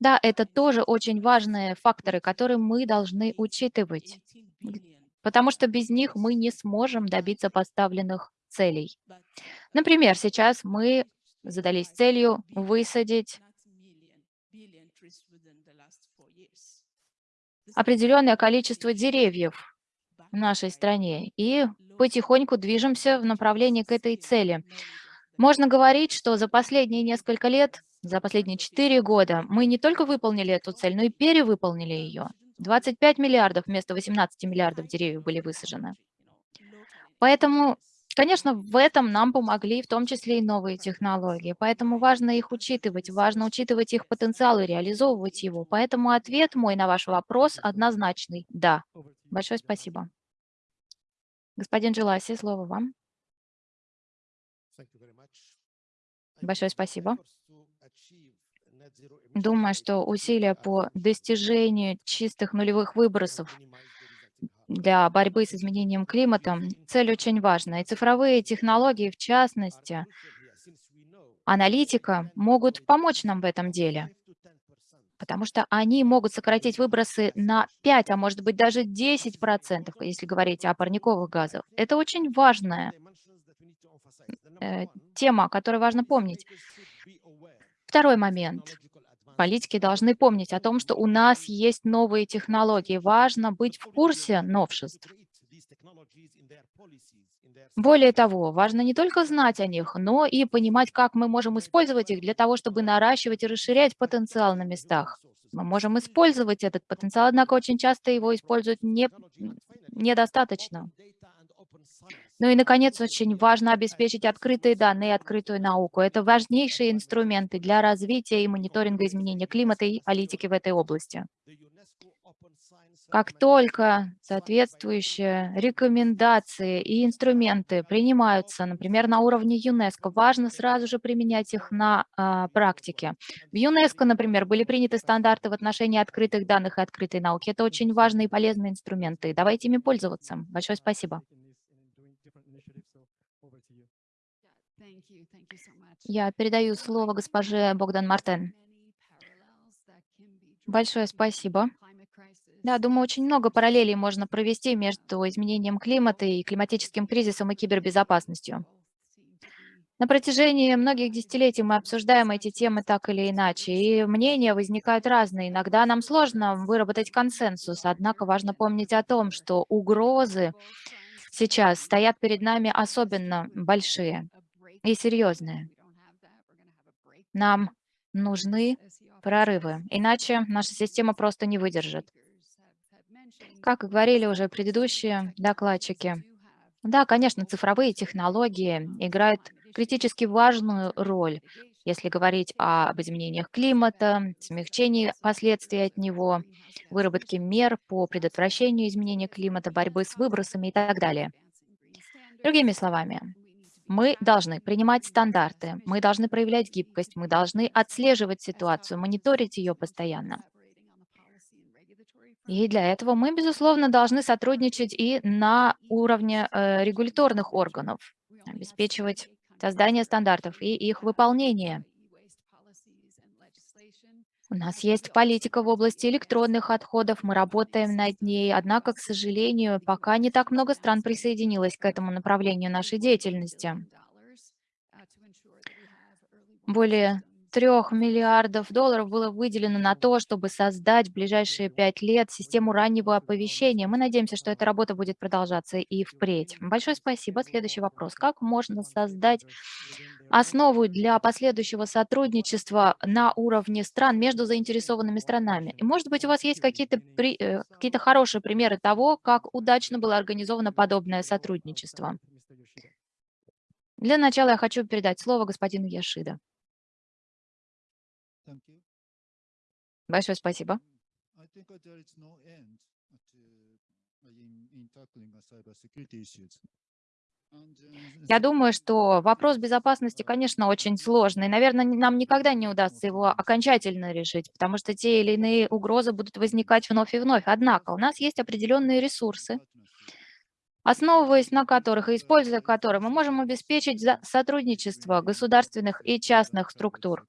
Да, это тоже очень важные факторы, которые мы должны учитывать, потому что без них мы не сможем добиться поставленных целей. Например, сейчас мы задались целью высадить определенное количество деревьев в нашей стране и потихоньку движемся в направлении к этой цели. Можно говорить, что за последние несколько лет, за последние 4 года мы не только выполнили эту цель, но и перевыполнили ее. 25 миллиардов вместо 18 миллиардов деревьев были высажены. Поэтому, конечно, в этом нам помогли в том числе и новые технологии. Поэтому важно их учитывать, важно учитывать их потенциал и реализовывать его. Поэтому ответ мой на ваш вопрос однозначный – да. Большое спасибо. Господин Джеласи, слово вам. Большое спасибо. Думаю, что усилия по достижению чистых нулевых выбросов для борьбы с изменением климата – цель очень важная. И цифровые технологии, в частности, аналитика, могут помочь нам в этом деле потому что они могут сократить выбросы на 5, а может быть даже 10%, если говорить о парниковых газах. Это очень важная э, тема, которую важно помнить. Второй момент. Политики должны помнить о том, что у нас есть новые технологии. Важно быть в курсе новшеств. Более того, важно не только знать о них, но и понимать, как мы можем использовать их для того, чтобы наращивать и расширять потенциал на местах. Мы можем использовать этот потенциал, однако очень часто его используют не, недостаточно. Ну и, наконец, очень важно обеспечить открытые данные и открытую науку. Это важнейшие инструменты для развития и мониторинга изменения климата и политики в этой области. Как только соответствующие рекомендации и инструменты принимаются, например, на уровне ЮНЕСКО, важно сразу же применять их на а, практике. В ЮНЕСКО, например, были приняты стандарты в отношении открытых данных и открытой науки. Это очень важные и полезные инструменты. Давайте ими пользоваться. Большое спасибо. Я передаю слово госпоже Богдан Мартен. Большое спасибо. Да, думаю, очень много параллелей можно провести между изменением климата и климатическим кризисом и кибербезопасностью. На протяжении многих десятилетий мы обсуждаем эти темы так или иначе, и мнения возникают разные. Иногда нам сложно выработать консенсус, однако важно помнить о том, что угрозы сейчас стоят перед нами особенно большие и серьезные. Нам нужны прорывы, иначе наша система просто не выдержит. Как говорили уже предыдущие докладчики, да, конечно, цифровые технологии играют критически важную роль, если говорить об изменениях климата, смягчении последствий от него, выработке мер по предотвращению изменения климата, борьбы с выбросами и так далее. Другими словами, мы должны принимать стандарты, мы должны проявлять гибкость, мы должны отслеживать ситуацию, мониторить ее постоянно. И для этого мы, безусловно, должны сотрудничать и на уровне э, регуляторных органов, обеспечивать создание стандартов и их выполнение. У нас есть политика в области электронных отходов, мы работаем над ней, однако, к сожалению, пока не так много стран присоединилось к этому направлению нашей деятельности. Более трех миллиардов долларов было выделено на то, чтобы создать в ближайшие пять лет систему раннего оповещения. Мы надеемся, что эта работа будет продолжаться и впредь. Большое спасибо. Следующий вопрос. Как можно создать основу для последующего сотрудничества на уровне стран между заинтересованными странами? И, может быть, у вас есть какие-то при... э, какие хорошие примеры того, как удачно было организовано подобное сотрудничество? Для начала я хочу передать слово господину Яшида. Большое спасибо. Я думаю, что вопрос безопасности, конечно, очень сложный. Наверное, нам никогда не удастся его окончательно решить, потому что те или иные угрозы будут возникать вновь и вновь. Однако у нас есть определенные ресурсы, основываясь на которых и используя которые мы можем обеспечить сотрудничество государственных и частных структур.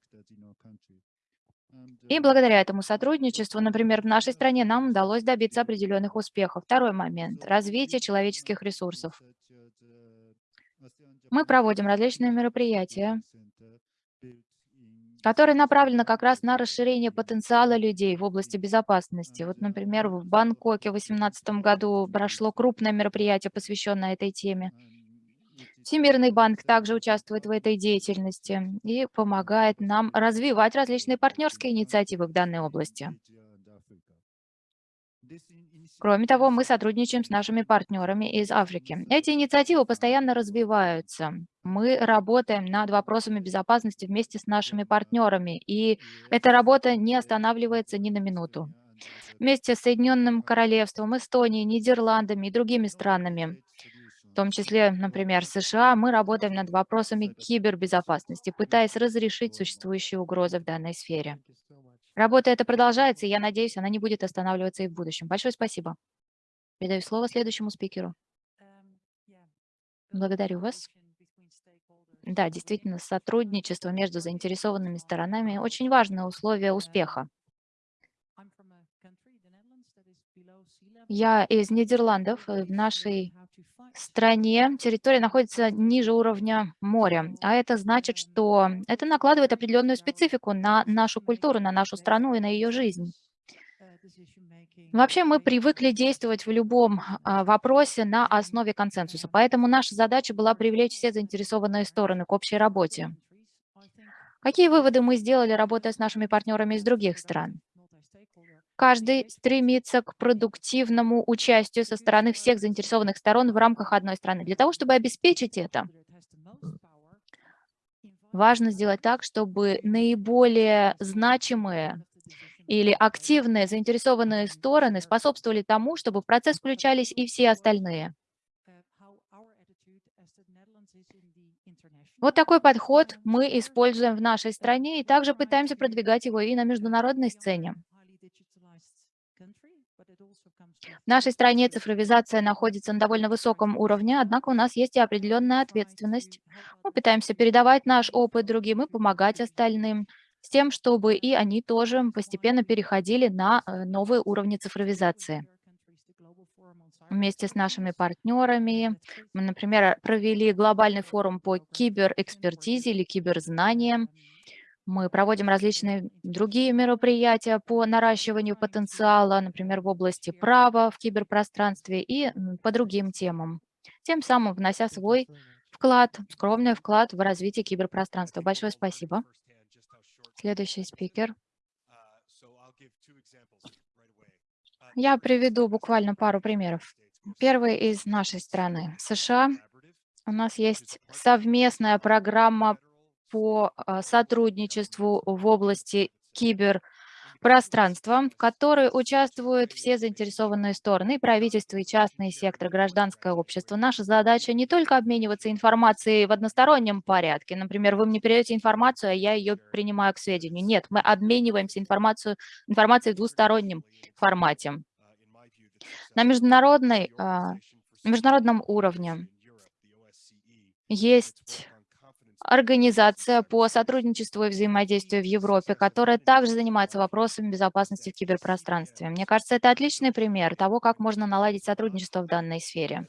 И благодаря этому сотрудничеству, например, в нашей стране нам удалось добиться определенных успехов. Второй момент – развитие человеческих ресурсов. Мы проводим различные мероприятия, которые направлены как раз на расширение потенциала людей в области безопасности. Вот, например, в Бангкоке в 2018 году прошло крупное мероприятие, посвященное этой теме. Всемирный банк также участвует в этой деятельности и помогает нам развивать различные партнерские инициативы в данной области. Кроме того, мы сотрудничаем с нашими партнерами из Африки. Эти инициативы постоянно развиваются. Мы работаем над вопросами безопасности вместе с нашими партнерами, и эта работа не останавливается ни на минуту. Вместе с Соединенным Королевством, Эстонией, Нидерландами и другими странами в том числе, например, США, мы работаем над вопросами кибербезопасности, пытаясь разрешить существующие угрозы в данной сфере. Работа эта продолжается, и я надеюсь, она не будет останавливаться и в будущем. Большое спасибо. Передаю слово следующему спикеру. Благодарю вас. Да, действительно, сотрудничество между заинтересованными сторонами – очень важное условие успеха. Я из Нидерландов. В нашей стране территория находится ниже уровня моря, а это значит, что это накладывает определенную специфику на нашу культуру, на нашу страну и на ее жизнь. Вообще мы привыкли действовать в любом а, вопросе на основе консенсуса, поэтому наша задача была привлечь все заинтересованные стороны к общей работе. Какие выводы мы сделали, работая с нашими партнерами из других стран? Каждый стремится к продуктивному участию со стороны всех заинтересованных сторон в рамках одной страны. Для того, чтобы обеспечить это, важно сделать так, чтобы наиболее значимые или активные заинтересованные стороны способствовали тому, чтобы в процесс включались и все остальные. Вот такой подход мы используем в нашей стране и также пытаемся продвигать его и на международной сцене. В нашей стране цифровизация находится на довольно высоком уровне, однако у нас есть и определенная ответственность. Мы пытаемся передавать наш опыт другим и помогать остальным с тем, чтобы и они тоже постепенно переходили на э, новые уровни цифровизации. Вместе с нашими партнерами мы, например, провели глобальный форум по киберэкспертизе или киберзнаниям. Мы проводим различные другие мероприятия по наращиванию потенциала, например, в области права в киберпространстве и по другим темам, тем самым внося свой вклад, скромный вклад в развитие киберпространства. Большое спасибо. Следующий спикер. Я приведу буквально пару примеров. Первый из нашей страны, США. У нас есть совместная программа по а, сотрудничеству в области киберпространства, в которой участвуют все заинтересованные стороны, правительство, и частный сектор, гражданское общество. Наша задача не только обмениваться информацией в одностороннем порядке. Например, вы мне передаете информацию, а я ее принимаю к сведению. Нет, мы обмениваемся информацию, информацией в двустороннем формате. На международной, а, международном уровне есть организация по сотрудничеству и взаимодействию в Европе, которая также занимается вопросами безопасности в киберпространстве. Мне кажется, это отличный пример того, как можно наладить сотрудничество в данной сфере.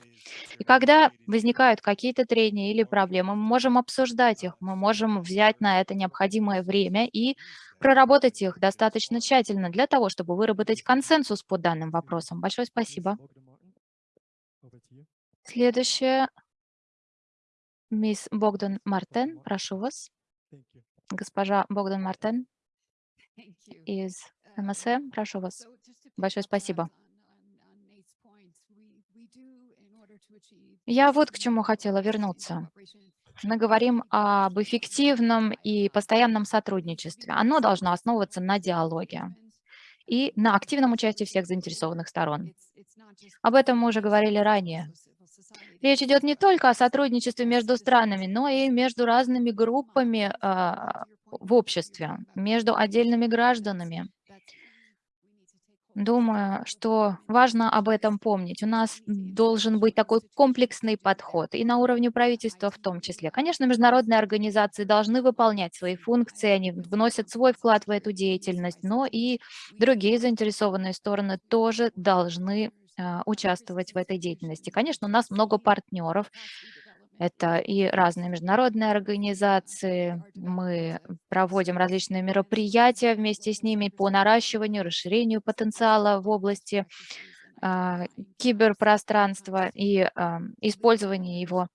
И когда возникают какие-то трения или проблемы, мы можем обсуждать их, мы можем взять на это необходимое время и проработать их достаточно тщательно для того, чтобы выработать консенсус по данным вопросам. Большое спасибо. Следующее Мисс Богдан Мартен, прошу вас. Госпожа Богдан Мартен из МСМ, прошу вас. Большое спасибо. Я вот к чему хотела вернуться. Мы говорим об эффективном и постоянном сотрудничестве. Оно должно основываться на диалоге и на активном участии всех заинтересованных сторон. Об этом мы уже говорили ранее. Речь идет не только о сотрудничестве между странами, но и между разными группами э, в обществе, между отдельными гражданами. Думаю, что важно об этом помнить. У нас должен быть такой комплексный подход, и на уровне правительства в том числе. Конечно, международные организации должны выполнять свои функции, они вносят свой вклад в эту деятельность, но и другие заинтересованные стороны тоже должны а, участвовать в этой деятельности. Конечно, у нас много партнеров, это и разные международные организации. Мы проводим различные мероприятия вместе с ними по наращиванию, расширению потенциала в области э, киберпространства и э, использования его.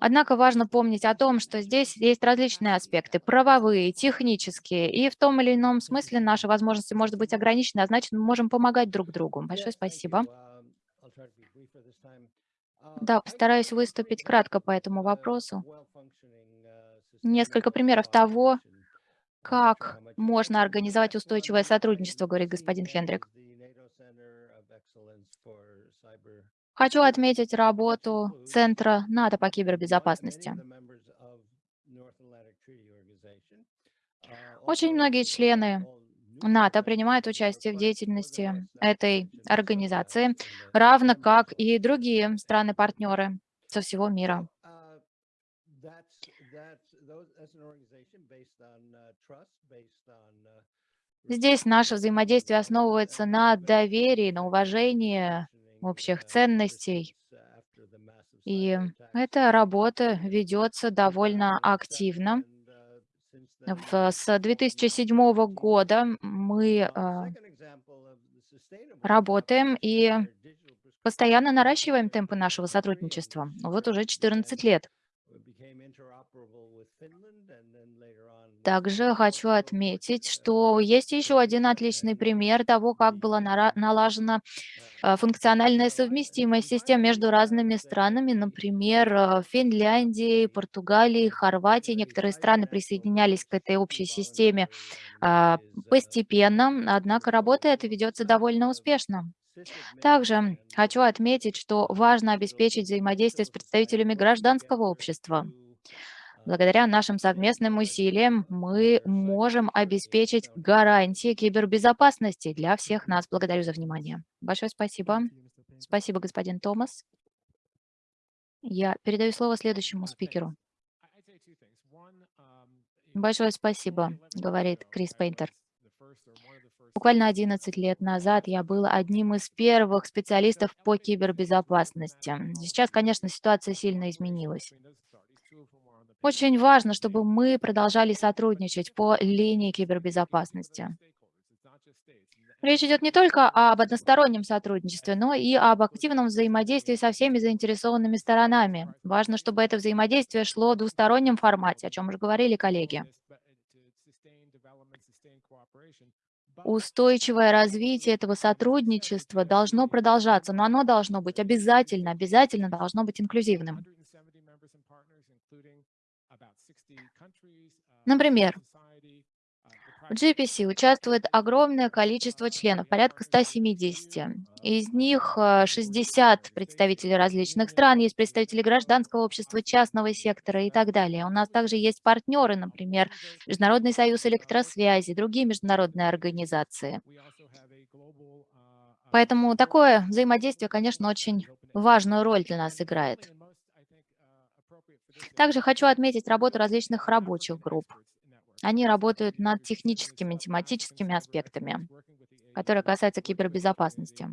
Однако важно помнить о том, что здесь есть различные аспекты, правовые, технические, и в том или ином смысле наши возможности может быть ограничены, а значит, мы можем помогать друг другу. Большое спасибо. Да, постараюсь выступить кратко по этому вопросу. Несколько примеров того, как можно организовать устойчивое сотрудничество, говорит господин Хендрик. Хочу отметить работу Центра НАТО по кибербезопасности. Очень многие члены НАТО принимает участие в деятельности этой организации, равно как и другие страны-партнеры со всего мира. Здесь наше взаимодействие основывается на доверии, на уважении общих ценностей. И эта работа ведется довольно активно. С 2007 года мы э, работаем и постоянно наращиваем темпы нашего сотрудничества. Вот уже 14 лет. Также хочу отметить, что есть еще один отличный пример того, как была налажена э, функциональная совместимость систем между разными странами. Например, э, Финляндии, Португалии, Хорватии. Некоторые страны присоединялись к этой общей системе а, постепенно, однако работа эта ведется довольно успешно. Также хочу отметить, что важно обеспечить взаимодействие с представителями гражданского общества. Благодаря нашим совместным усилиям мы можем обеспечить гарантии кибербезопасности для всех нас. Благодарю за внимание. Большое спасибо. Спасибо, господин Томас. Я передаю слово следующему спикеру. Большое спасибо, говорит Крис Пейнтер. Буквально 11 лет назад я был одним из первых специалистов по кибербезопасности. Сейчас, конечно, ситуация сильно изменилась. Очень важно, чтобы мы продолжали сотрудничать по линии кибербезопасности. Речь идет не только об одностороннем сотрудничестве, но и об активном взаимодействии со всеми заинтересованными сторонами. Важно, чтобы это взаимодействие шло в двустороннем формате, о чем уже говорили коллеги. устойчивое развитие этого сотрудничества должно продолжаться, но оно должно быть обязательно, обязательно должно быть инклюзивным. Например, в GPC участвует огромное количество членов, порядка 170. Из них 60 представителей различных стран, есть представители гражданского общества, частного сектора и так далее. У нас также есть партнеры, например, Международный союз электросвязи, другие международные организации. Поэтому такое взаимодействие, конечно, очень важную роль для нас играет. Также хочу отметить работу различных рабочих групп. Они работают над техническими, тематическими аспектами, которые касаются кибербезопасности.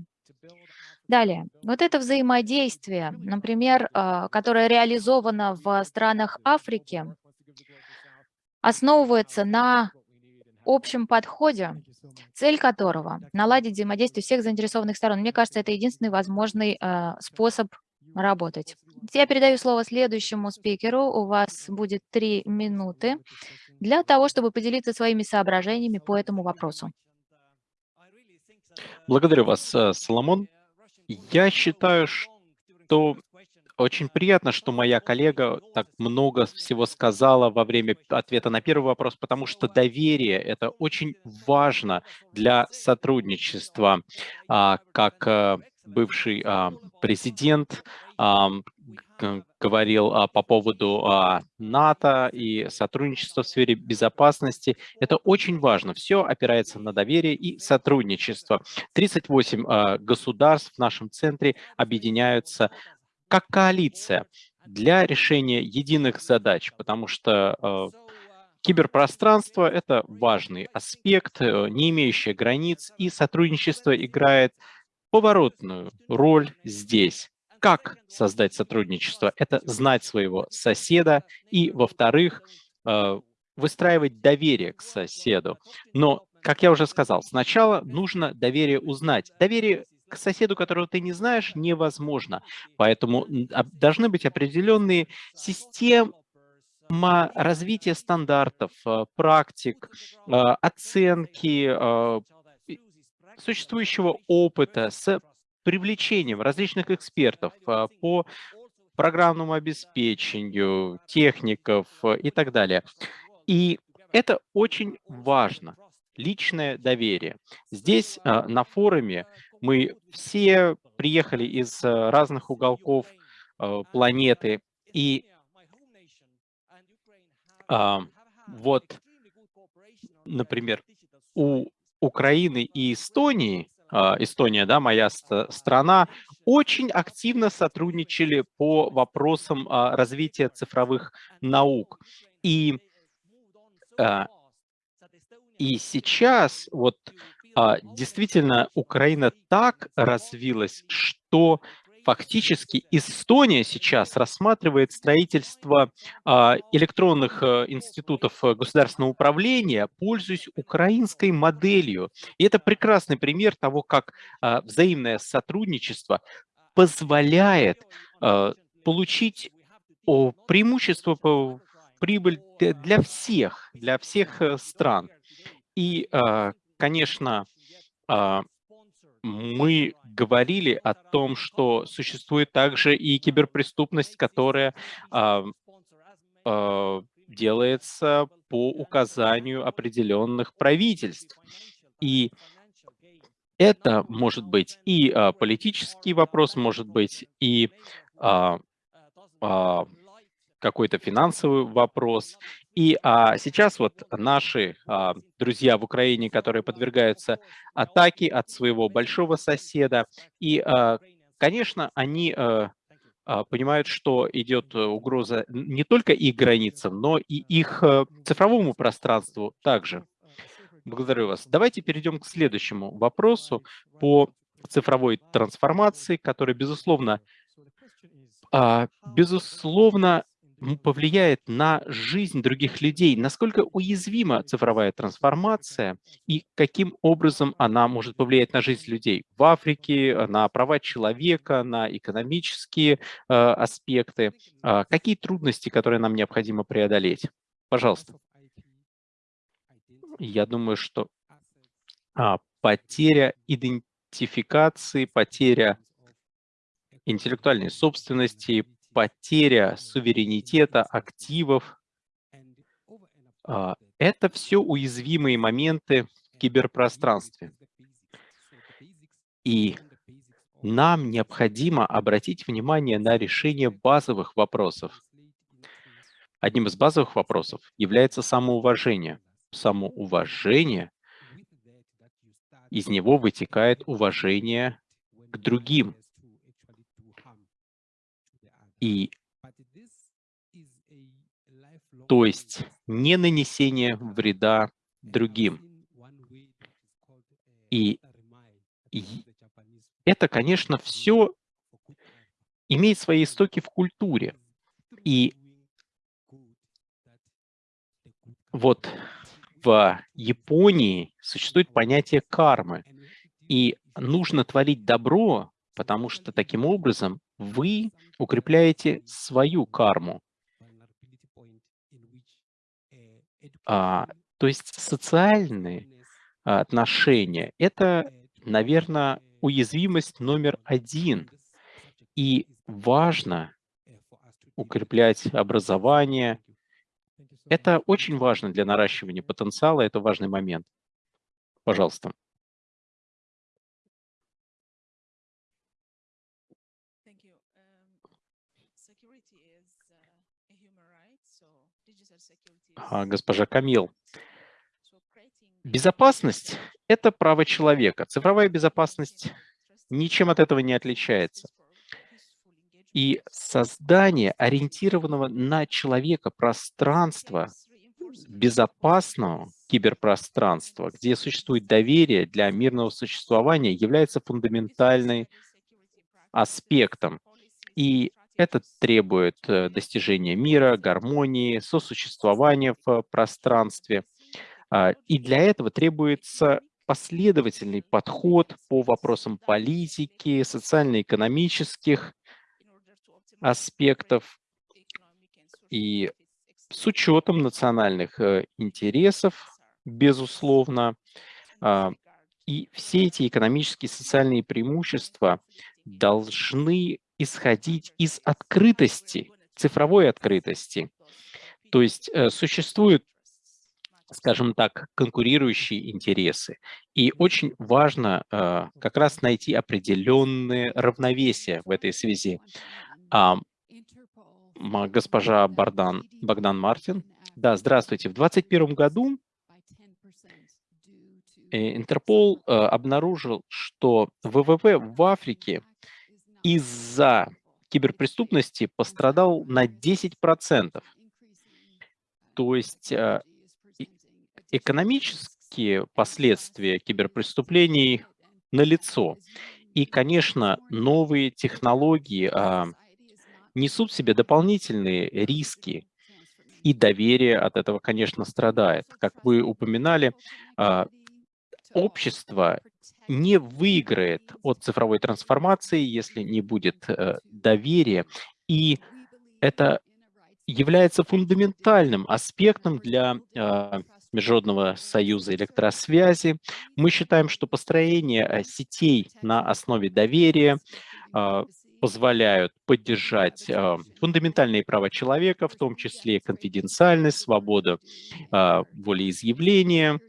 Далее, вот это взаимодействие, например, а, которое реализовано в странах Африки, основывается на общем подходе, цель которого – наладить взаимодействие всех заинтересованных сторон. Мне кажется, это единственный возможный а, способ работать. Я передаю слово следующему спикеру. У вас будет три минуты для того, чтобы поделиться своими соображениями по этому вопросу. Благодарю вас, э, Соломон. Я считаю, что очень приятно, что моя коллега так много всего сказала во время ответа на первый вопрос, потому что доверие – это очень важно для сотрудничества. А, как э, бывший а, президент говорил а, по поводу а, НАТО и сотрудничества в сфере безопасности. Это очень важно. Все опирается на доверие и сотрудничество. 38 а, государств в нашем центре объединяются как коалиция для решения единых задач, потому что киберпространство – это важный аспект, э, не имеющий границ, и сотрудничество играет поворотную роль здесь как создать сотрудничество? Это знать своего соседа и, во-вторых, э, выстраивать доверие к соседу. Но, как я уже сказал, сначала нужно доверие узнать. Доверие к соседу, которого ты не знаешь, невозможно. Поэтому должны быть определенные системы развития стандартов, э, практик, э, оценки существующего опыта с привлечением различных экспертов а, по программному обеспечению, техников а, и так далее. И это очень важно, личное доверие. Здесь а, на форуме мы все приехали из разных уголков планеты, и вот, например, у Украины и Эстонии а, Эстония, да, моя страна, очень активно сотрудничали по вопросам а, развития цифровых наук. И, а, и сейчас вот действительно Украина так развилась, что Фактически Эстония сейчас рассматривает строительство а, электронных э, институтов э, государственного управления, пользуясь украинской моделью. И это прекрасный пример того, как а, взаимное сотрудничество позволяет а, получить преимущество, прибыль для всех, для всех э, стран. И, конечно, мы говорили о том, что существует также и киберпреступность, которая а, а, делается по указанию определенных правительств. И это может быть и а, политический вопрос, может быть и а, а, какой-то финансовый вопрос. И а, сейчас вот наши а, друзья в Украине, которые подвергаются атаке от своего большого соседа, и, а, конечно, они а, а, понимают, что идет угроза не только их границам, но и их а, цифровому пространству также. Благодарю вас. Давайте перейдем к следующему вопросу по цифровой трансформации, который, безусловно, безусловно, повлияет на жизнь других людей, насколько уязвима цифровая трансформация и каким образом она может повлиять на жизнь людей в Африке, на права человека, на экономические э, аспекты. Э, какие трудности, которые нам необходимо преодолеть? Пожалуйста. Я думаю, что а, потеря идентификации, потеря интеллектуальной собственности, потеря суверенитета, активов. А, Это все уязвимые моменты в киберпространстве. И нам необходимо обратить внимание на решение базовых вопросов. Одним из базовых вопросов является самоуважение. Самоуважение, из него вытекает уважение к другим. И то есть не нанесение вреда другим. И и это, конечно, все имеет свои истоки в культуре. И вот в Японии существует понятие кармы. И нужно творить добро, потому что таким образом вы укрепляете свою карму. А, то есть социальные отношения – это, наверное, уязвимость номер один. И важно укреплять образование. Это очень важно для наращивания потенциала, это важный момент. Пожалуйста. Госпожа Камил, безопасность – это право человека. Цифровая безопасность ничем от этого не отличается. И создание ориентированного на человека пространства, безопасного киберпространства, где существует доверие для мирного существования, является фундаментальным аспектом. И это требует э, достижения мира, гармонии, сосуществования в пространстве. А, и для этого требуется последовательный подход по вопросам политики, социально-экономических аспектов и с учетом национальных э, интересов, безусловно. А, и все эти экономические и социальные преимущества должны исходить из открытости, цифровой открытости. То есть э, существуют скажем так, конкурирующие интересы. И очень важно э, как раз найти определенные равновесия в этой связи. А, госпожа Бардан, Богдан Мартин. Да, здравствуйте. В 2021 году э, Интерпол обнаружил, что ВВП в Африке из-за киберпреступности пострадал на 10%. То есть э, экономические последствия киберпреступлений налицо. И, конечно, новые технологии а, несут в себе дополнительные риски, и доверие от этого, конечно, страдает. Как вы упоминали, а, общество не выиграет от цифровой трансформации, если не будет а, доверия. И это является фундаментальным аспектом для а, Международного союза электросвязи. Мы считаем, что построение э, сетей на основе доверия позволяют поддержать фундаментальные права человека, в том числе конфиденциальность, свободу волеизъявления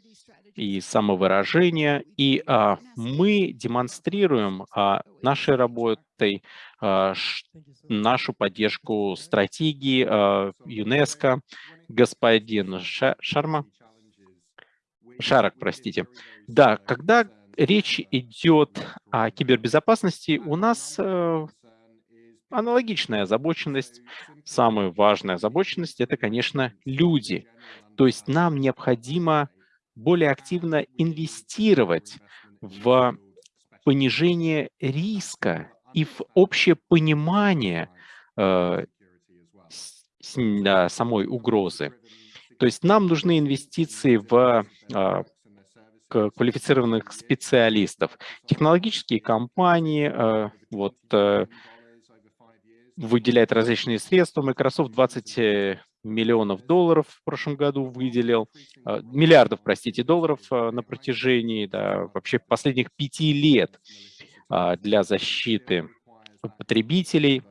и самовыражения. И мы демонстрируем нашей работой нашу поддержку стратегии ЮНЕСКО. Господин Шарма. Шарок, простите. Да, когда речь идет о кибербезопасности, у нас э, аналогичная озабоченность. Самая важная озабоченность – это, конечно, люди. То есть нам необходимо более активно инвестировать в понижение риска и в общее понимание э, самой угрозы. То есть нам нужны инвестиции в а, квалифицированных специалистов. Технологические компании а, вот, а, выделяют различные средства. Microsoft 20 миллионов долларов в прошлом году выделил, э, миллиардов, простите, долларов э, на протяжении да, вообще последних пяти лет а, для защиты потребителей.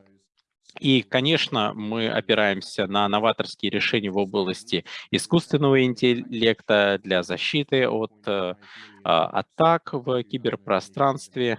И, конечно, мы опираемся на новаторские решения в области искусственного интеллекта для защиты от э, а, атак в киберпространстве.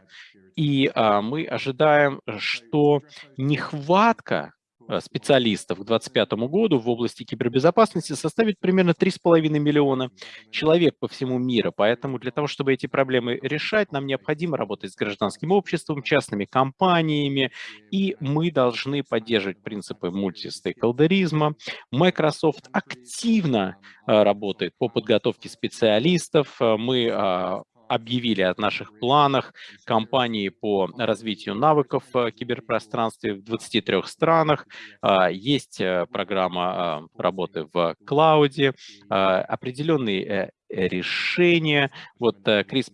И а, мы ожидаем, что нехватка специалистов к 2025 году в области кибербезопасности составит примерно 3,5 миллиона человек по всему миру. Поэтому для того, чтобы эти проблемы решать, нам необходимо работать с гражданским обществом, частными компаниями, и мы должны поддерживать принципы мультистейколдеризма. Microsoft активно э, работает по подготовке специалистов. Э, мы а, объявили о наших планах компании по развитию навыков в киберпространстве в 23 странах. А, есть э, программа а, работы в клауде, а, определенные э, решения. Вот э, Крис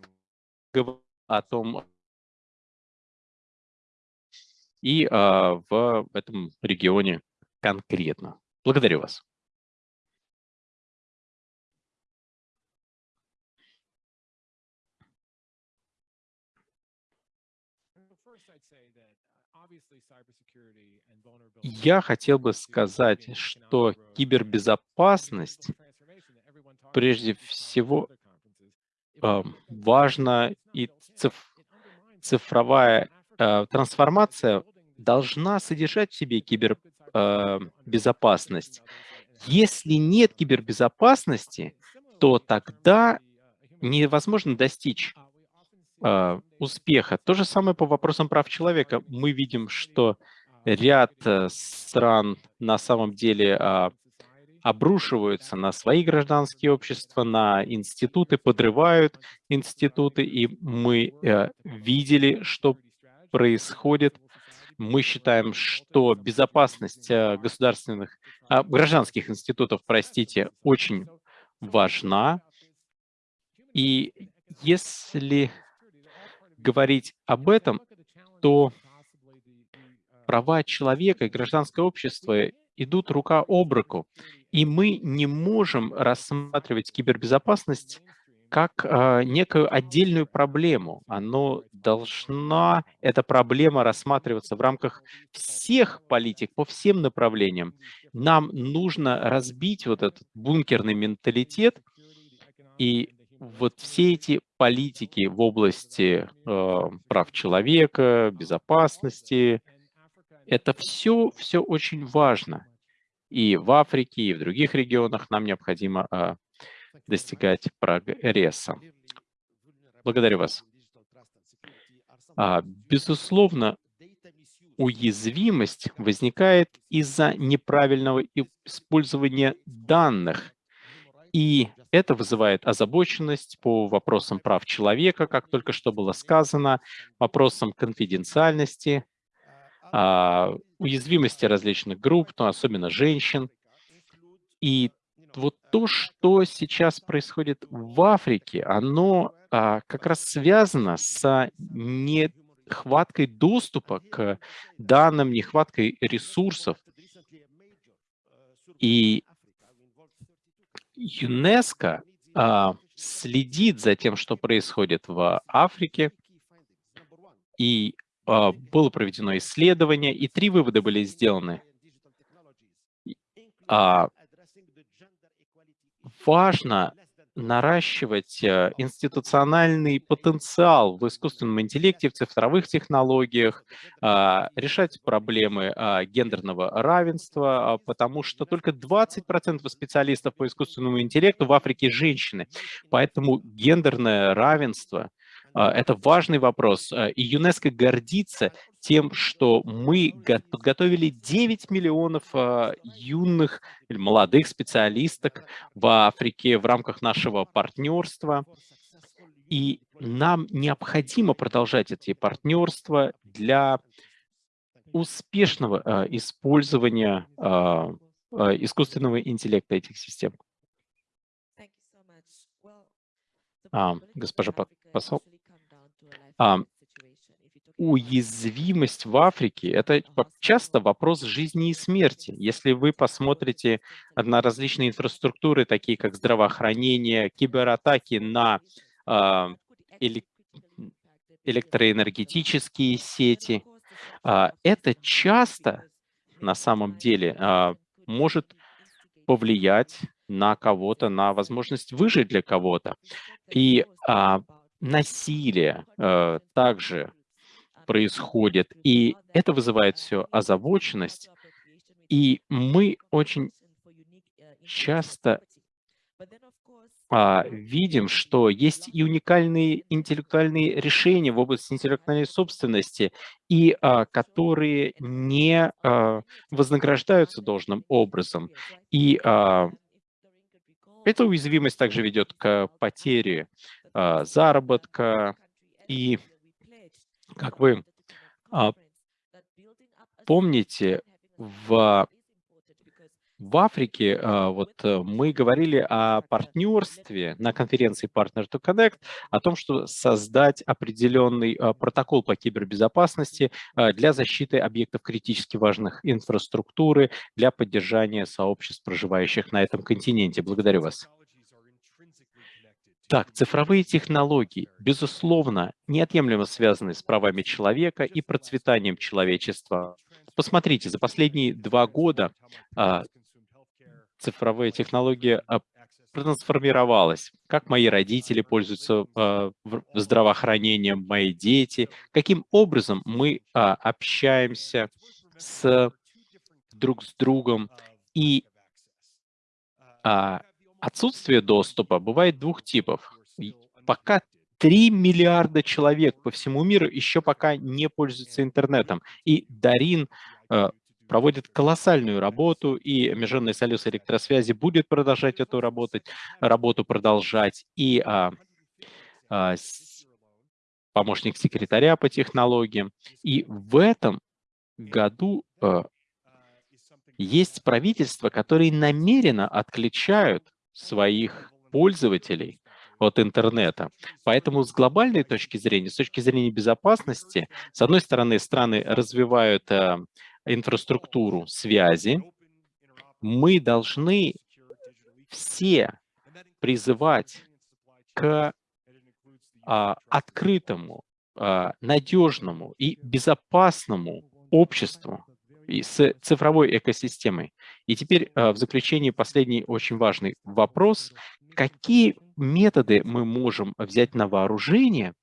говорил о том, и в этом регионе конкретно. Благодарю вас. Я хотел бы сказать, что кибербезопасность прежде всего э, важна и циф цифровая э, трансформация должна содержать в себе кибербезопасность. Э, Если нет кибербезопасности, то тогда невозможно достичь э, успеха. То же самое по вопросам прав человека. Мы видим, что ряд э, стран на самом деле э, обрушиваются на свои гражданские общества, на институты, подрывают институты, и мы э, видели, что происходит. Мы считаем, что безопасность э, государственных, э, гражданских институтов, простите, очень важна. И если говорить об этом, то права человека и гражданское общество идут рука об руку. И мы не можем рассматривать кибербезопасность как э, некую отдельную проблему. Оно должна, эта проблема рассматриваться в рамках всех политик по всем направлениям. Нам нужно разбить вот этот бункерный менталитет и вот все эти политики в области э, прав человека, безопасности, это все, все очень важно. И в Африке, и в других регионах нам необходимо э, достигать прогресса. Благодарю вас. А, безусловно, уязвимость возникает из-за неправильного использования данных. И это вызывает озабоченность по вопросам прав человека, как только что было сказано, вопросам конфиденциальности, а, уязвимости различных групп, но особенно женщин. И вот то, что сейчас происходит в Африке, оно а, как раз связано с нехваткой доступа к данным, нехваткой ресурсов. И ЮНЕСКО а, следит за тем, что происходит в Африке, и было проведено исследование, и три вывода были сделаны. А, важно наращивать э, институциональный потенциал в искусственном интеллекте, в цифровых технологиях, а, решать проблемы а, гендерного равенства, а, потому что только 20% специалистов по искусственному интеллекту в Африке женщины. Поэтому гендерное равенство а, это важный вопрос. А, и ЮНЕСКО гордится тем, что мы подготовили 9 миллионов а, юных или молодых специалисток в Африке в рамках нашего партнерства. И нам необходимо продолжать эти партнерства для успешного использования искусственного интеллекта этих систем. А, госпожа посол, а, уязвимость в Африке – это часто вопрос жизни и смерти. Если вы посмотрите на различные инфраструктуры, такие как здравоохранение, кибератаки на э, электроэнергетические сети, э, это часто на самом деле э, может повлиять на кого-то, на возможность выжить для кого-то. И а, насилие а, также происходит, и это вызывает все озабоченность. И мы очень часто а, видим, что есть и уникальные интеллектуальные решения в области интеллектуальной собственности, и а, которые не а, вознаграждаются должным образом. И а, эта уязвимость также ведет к потере заработка. И, как вы а, помните, в в Африке а, вот э, мы говорили о партнерстве на конференции Partner to Connect, о том, что создать определенный а, протокол по кибербезопасности а, для защиты объектов критически важных инфраструктуры, для поддержания сообществ, проживающих на этом континенте. Благодарю вас. Так, цифровые технологии, безусловно, неотъемлемо связаны с правами человека и процветанием человечества. Посмотрите, за последние два года цифровые технологии а, трансформировалась. Как мои родители пользуются э, здравоохранением, мои дети, каким образом мы э, общаемся с друг с другом. И э, отсутствие доступа бывает двух типов. Пока 3 миллиарда человек по всему миру еще пока не пользуются интернетом. И Дарин проводит колоссальную работу, и Международный союз электросвязи будет продолжать эту работу, работу продолжать, и а, а, помощник секретаря по технологиям. И в этом году а, есть правительства, которые намеренно отключают своих пользователей от интернета. Поэтому с глобальной точки зрения, с точки зрения безопасности, с одной стороны, страны развивают а, инфраструктуру связи, мы должны все призывать к а, открытому, а, надежному и безопасному обществу и с цифровой экосистемой. И теперь а, в заключении последний очень важный вопрос. Какие методы мы можем взять на вооружение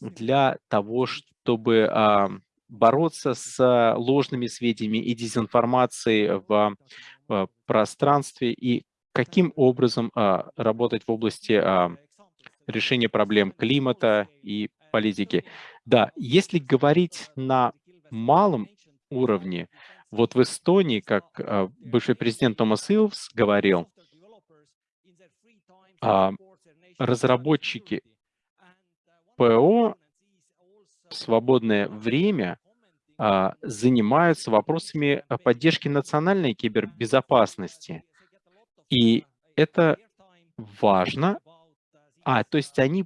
для того, чтобы а, бороться с ложными сведениями и дезинформацией в, в пространстве и каким образом а, работать в области а, решения проблем климата и политики. Да, если говорить на малом уровне, вот в Эстонии, как а, бывший президент Томас Илвс говорил, а, разработчики ПО в свободное время а, занимаются вопросами поддержки национальной кибербезопасности. И это важно. А, то есть они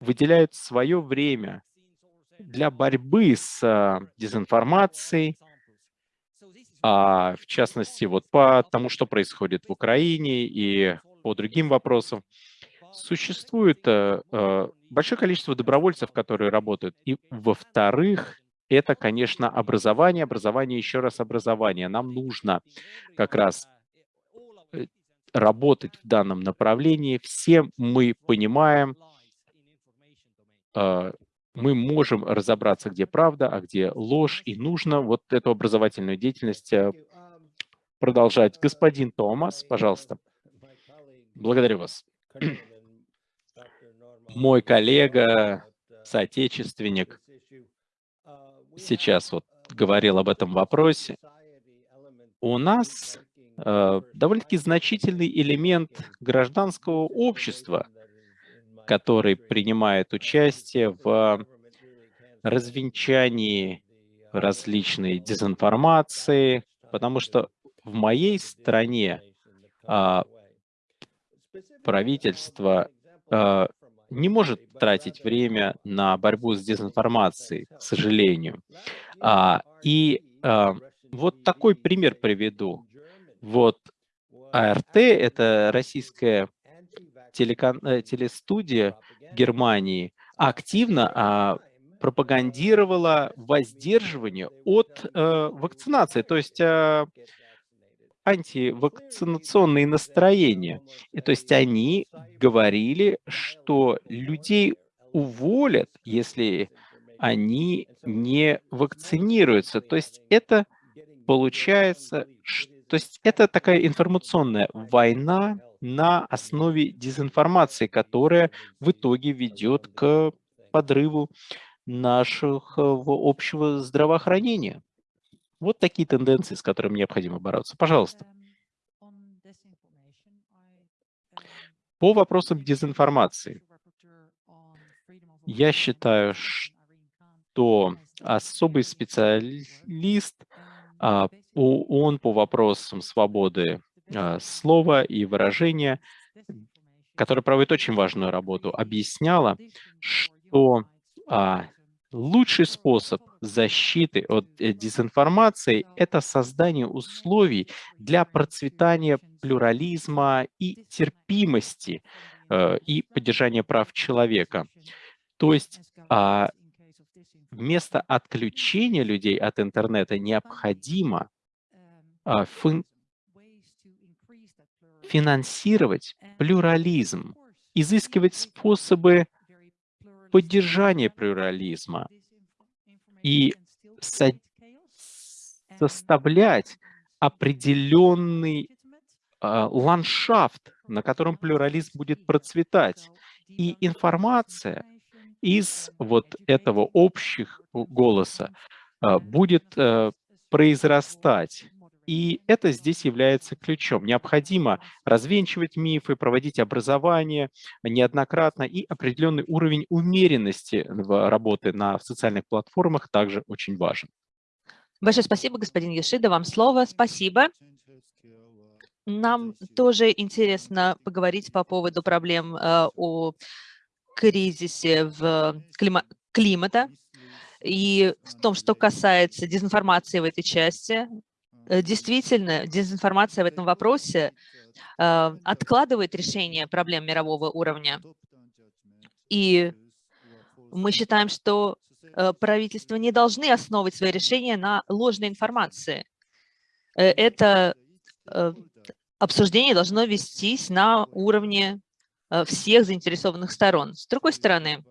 выделяют свое время для борьбы с а, дезинформацией, а, в частности, вот по тому, что происходит в Украине и по другим вопросам. Существует а, а, большое количество добровольцев, которые работают. И, во-вторых, это, конечно, образование, образование, еще раз образование. Нам нужно как раз э, работать в данном направлении. Все мы понимаем, мы можем разобраться, где правда, а где ложь, и нужно вот эту образовательную деятельность э, продолжать. Господин Томас, пожалуйста. Благодарю вас. (clears throat) Мой коллега, соотечественник, сейчас вот говорил об этом вопросе, у нас э, довольно-таки значительный элемент гражданского общества, который принимает участие в развенчании различной дезинформации, потому что в моей стране э, правительство э, не может тратить время на борьбу с дезинформацией, к сожалению. А, и а, вот такой пример приведу. Вот АРТ — это российская телекан... э, телестудия Германии, активно а, пропагандировала воздерживание от э, вакцинации, то есть э, антивакцинационные настроения. И, то есть они говорили, что людей уволят, если они не вакцинируются. То есть это получается, то есть это такая информационная война на основе дезинформации, которая в итоге ведет к подрыву нашего общего здравоохранения. Вот такие тенденции, с которыми необходимо бороться. Пожалуйста. По вопросам дезинформации. Я считаю, что особый специалист а, ООН по вопросам свободы а, слова и выражения, который проводит очень важную работу, объясняла, что а, лучший способ защиты от э, дезинформации – это создание условий для процветания плюрализма и терпимости э, и поддержания прав человека. То есть а, вместо отключения людей от интернета необходимо финансировать плюрализм, изыскивать способы поддержания плюрализма и со составлять определенный э, ландшафт, на котором плюрализм будет процветать. И информация из вот этого общих голоса э, будет э, произрастать. И это здесь является ключом. Необходимо развенчивать мифы, проводить образование неоднократно, и определенный уровень умеренности в работы на социальных платформах также очень важен. Большое спасибо, господин Ешида, вам слово. Спасибо. Нам тоже интересно поговорить по поводу проблем э, о кризисе в клима климата и в том, что касается дезинформации в этой части. Э, действительно, дезинформация в этом вопросе э, откладывает решение проблем мирового уровня. И мы считаем, что э, правительства не должны основывать свои решения на ложной информации. Это обсуждение должно вестись на уровне всех заинтересованных сторон. С другой стороны,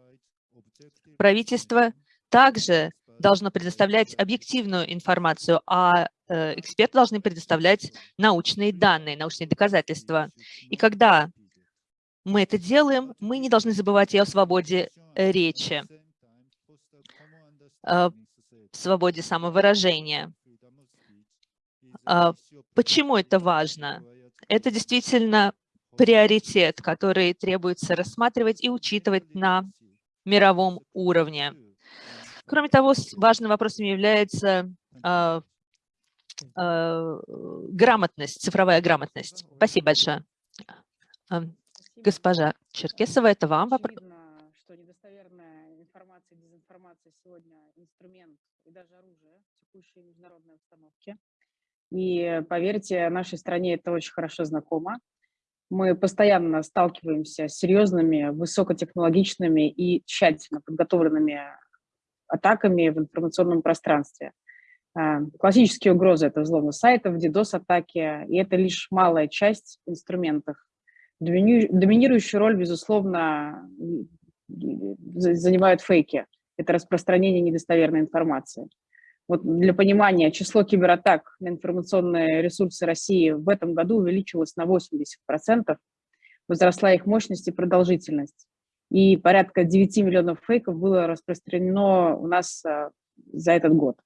правительство также должно предоставлять объективную информацию, а э, эксперты должны предоставлять научные данные, научные доказательства. И когда мы это делаем, мы не должны забывать и о свободе э, речи, э, свободе самовыражения. Почему это важно? Это действительно приоритет, который требуется рассматривать и учитывать на мировом уровне. Кроме того, важным вопросом является э, э, грамотность, цифровая грамотность. Спасибо большое. А, госпожа Черкесова, это вам вопрос. что недостоверная информация, дезинформация сегодня инструмент и даже оружие в текущей международной обстановке. И поверьте, нашей стране это очень хорошо знакомо. Мы постоянно сталкиваемся с серьезными, высокотехнологичными и тщательно подготовленными атаками в информационном пространстве. А, классические угрозы – это взломы сайтов, DDoS-атаки, и это лишь малая часть инструментов. Доминирующую роль, безусловно, занимают фейки. Это распространение недостоверной информации. Вот для понимания, число кибератак на информационные ресурсы России в этом году увеличилось на 80%, возросла их мощность и продолжительность и порядка 9 миллионов фейков было распространено у нас а, за этот год.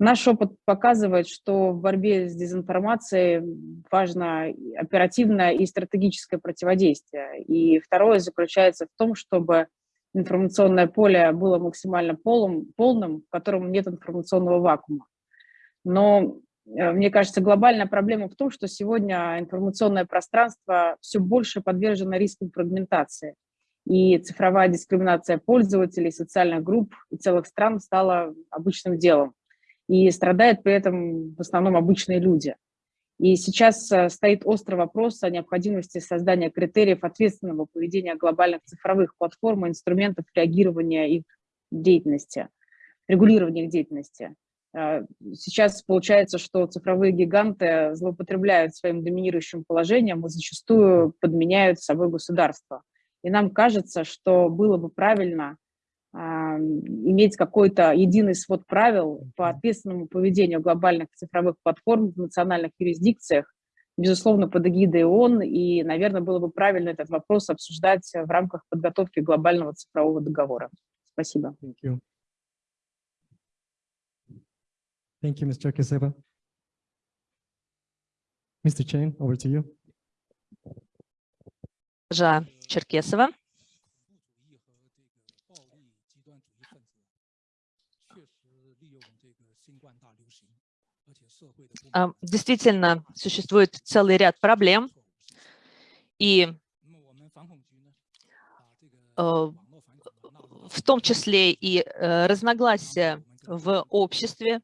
Наш опыт показывает, что в борьбе с дезинформацией важно оперативное и стратегическое противодействие. И второе заключается в том, чтобы информационное поле было максимально полным, полным в котором нет информационного вакуума. Но э, мне кажется, глобальная проблема в том, что сегодня информационное пространство все больше подвержено рискам фрагментации. и цифровая дискриминация пользователей, социальных групп и целых стран стала обычным делом. И страдают при этом в основном обычные люди. И сейчас э, стоит острый вопрос о необходимости создания критериев ответственного поведения глобальных цифровых платформ и инструментов реагирования их деятельности, регулирования их деятельности. Э, сейчас получается, что цифровые гиганты злоупотребляют своим доминирующим положением и зачастую подменяют собой государство. И нам кажется, что было бы правильно иметь какой-то единый свод правил по ответственному поведению глобальных цифровых платформ в национальных юрисдикциях, безусловно, под эгидой ООН, и, наверное, было бы правильно этот вопрос обсуждать в рамках подготовки глобального цифрового договора. Спасибо. Thank you. Thank you, Ms. Черкесова. Mr. Chen, over to you. Жа Черкесова. Действительно, существует целый ряд проблем, и э, в том числе и э, разногласия в обществе,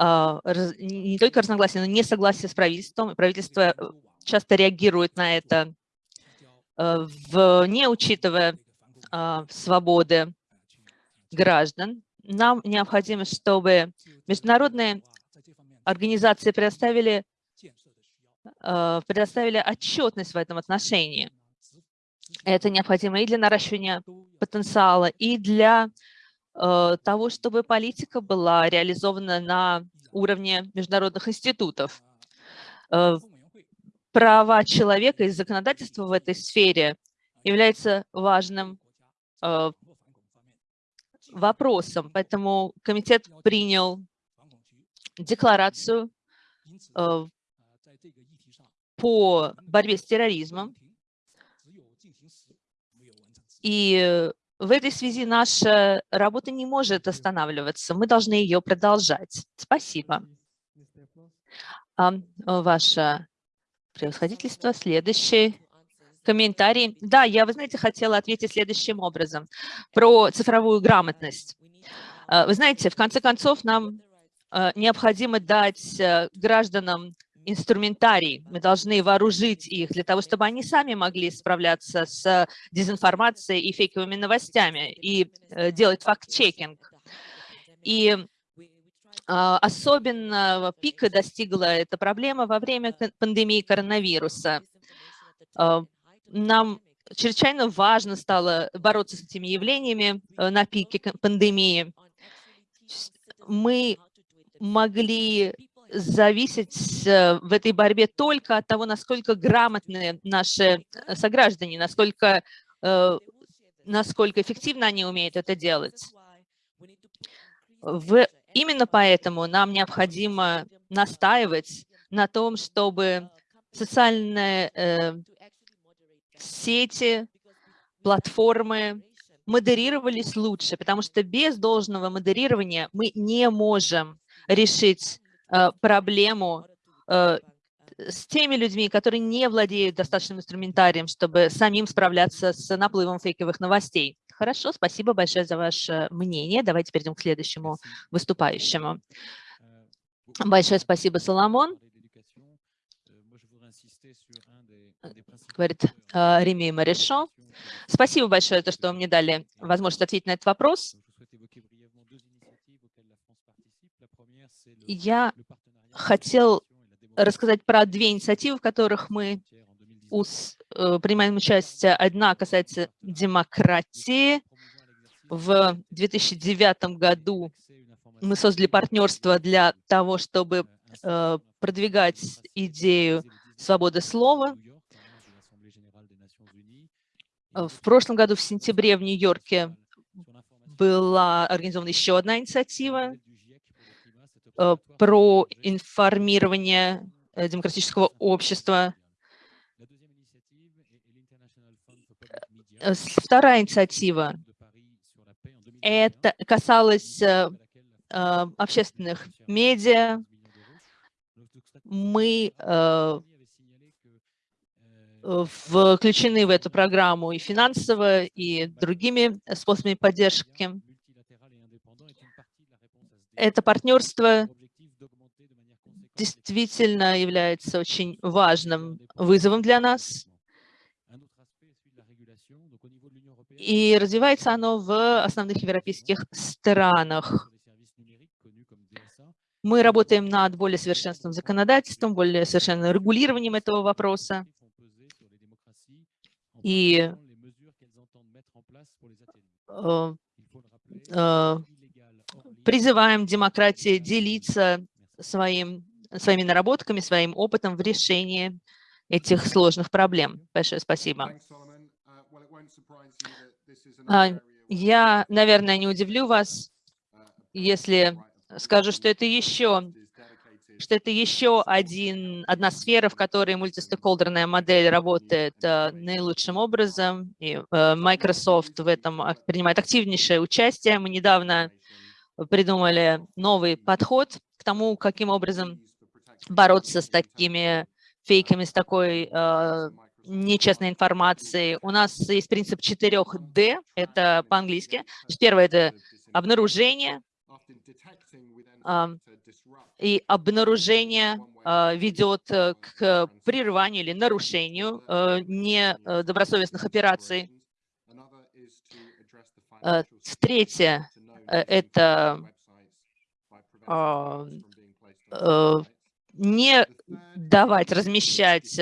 а, не только разногласия, но несогласие с правительством. Правительство э, часто реагирует на это, не учитывая а, свободы граждан. Нам необходимо, чтобы международные организации предоставили, э, предоставили отчетность в этом отношении. Это необходимо и для наращивания потенциала, и для э, того, чтобы политика была реализована на уровне международных институтов. Э, Права человека и законодательство в этой сфере является важным вопросом, поэтому комитет принял декларацию э, по борьбе с терроризмом. И в этой связи наша работа не может останавливаться. Мы должны ее продолжать. Спасибо. А, Ваше превосходительство, следующий комментарий. Да, я, вы знаете, хотела ответить следующим образом. Про цифровую грамотность. А, Вы знаете, в конце концов, нам необходимо дать э, гражданам инструментарий. Мы должны вооружить их для того, чтобы они сами могли справляться с дезинформацией и фейковыми новостями и э, делать факт-чекинг. И а, особенно пика достигла эта проблема во время пандемии коронавируса. Нам чрезвычайно важно стало бороться с этими явлениями э, на пике пандемии. Мы могли зависеть э, в этой борьбе только от того, насколько грамотны наши э, сограждане, насколько, э, насколько эффективно они умеют это делать. В, именно поэтому нам необходимо настаивать на том, чтобы социальные э, сети, платформы модерировались лучше, потому что без должного модерирования мы не можем решить э, проблему э, с теми людьми, которые не владеют достаточным инструментарием, чтобы самим справляться с наплывом фейковых новостей. Хорошо, спасибо большое за ваше мнение. Давайте перейдем к следующему выступающему. Большое спасибо, Соломон. Говорит э, Реми Марешо. Спасибо большое, то, что мне дали возможность ответить на этот вопрос. Я хотел рассказать про две инициативы, в которых мы э, принимаем участие. Одна касается демократии. В 2009 году мы создали партнерство для того, чтобы э, продвигать идею свободы слова. Э, В прошлом году, в сентябре, в Нью-Йорке была организована еще одна инициатива про информирование э, демократического общества. Э, Вторая инициатива это касалось э, э, общественных медиа. Мы э, э, включены в эту программу и финансово, и другими способами поддержки. Это партнерство действительно является очень важным вызовом для нас. И развивается оно в основных европейских странах. Мы работаем над более совершенственным законодательством, более совершенным регулированием этого вопроса. И э, э, призываем демократии делиться своим, своими наработками, своим опытом в решении этих сложных проблем. Большое спасибо. А, я, наверное, не удивлю вас, если скажу, что это еще что это еще один, одна сфера, в которой мультистейкхолдерная модель работает э, наилучшим образом. И э, Microsoft в этом принимает активнейшее участие. Мы недавно придумали новый подход к тому, каким образом бороться с такими фейками, с такой э, нечестной информацией. У нас есть принцип 4D, это по-английски. Первое – это обнаружение, и обнаружение а, ведет э, к прерыванию или нарушению э, недобросовестных операций. Э, третье – это а, не давать размещать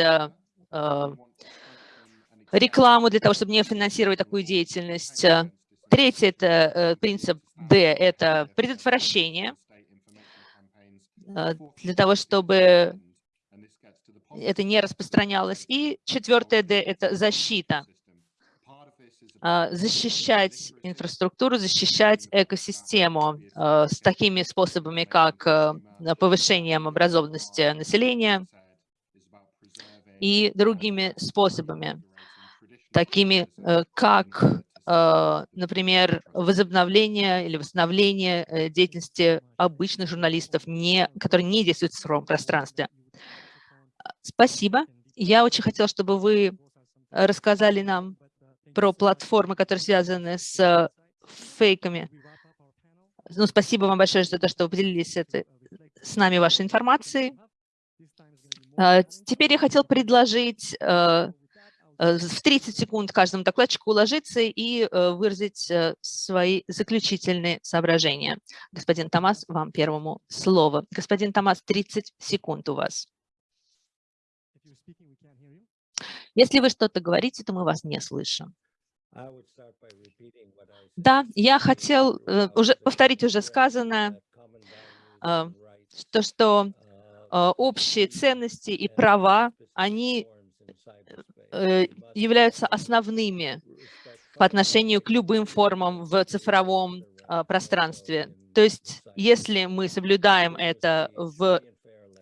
рекламу для того, чтобы не финансировать такую деятельность. Третье – это принцип D – это предотвращение – Э, для того, чтобы это не распространялось. И четвертое D – это защита. А, защищать инфраструктуру, защищать экосистему э, с такими способами, как э, повышением образованности населения и другими способами, такими как а, например, возобновление или восстановление э, деятельности обычных журналистов, не, которые не действуют в цифровом пространстве. Спасибо. Я очень хотела, чтобы вы рассказали нам про платформы, которые связаны с э, фейками. Ну, спасибо вам большое за то, что вы поделились это, с нами вашей информацией. А, теперь я хотел предложить э, Э, в 30 секунд каждому докладчику уложиться и э, выразить э, свои заключительные соображения. Господин Томас, вам первому слово. Господин Томас, 30 секунд у вас. Если вы что-то говорите, то мы вас не слышим. Да, я хотел уже повторить уже сказанное, то, что общие ценности и права, они Э, являются основными по отношению к любым формам в цифровом а, пространстве. То есть если мы соблюдаем это в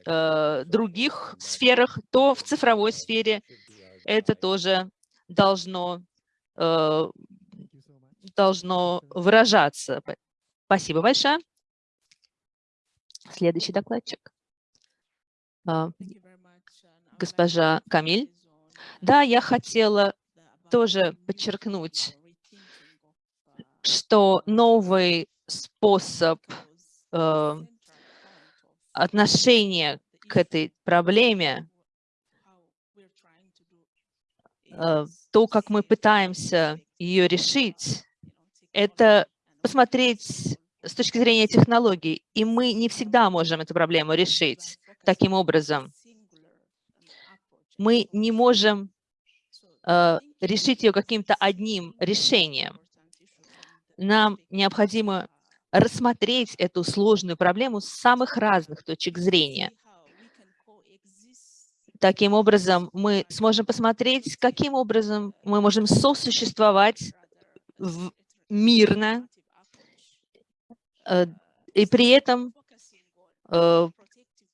э, других сферах, то в цифровой сфере это тоже должно, э, должно выражаться. Спасибо большое. Следующий докладчик. А, госпожа Камиль. Да, я хотела тоже подчеркнуть, что новый способ э, отношения к этой проблеме, э, то, как мы пытаемся ее решить, это посмотреть с точки зрения технологий, и мы не всегда можем эту проблему решить таким образом мы не можем э, решить ее каким-то одним решением. Нам необходимо рассмотреть эту сложную проблему с самых разных точек зрения. Таким образом, мы сможем посмотреть, каким образом мы можем сосуществовать мирно э, и при этом э,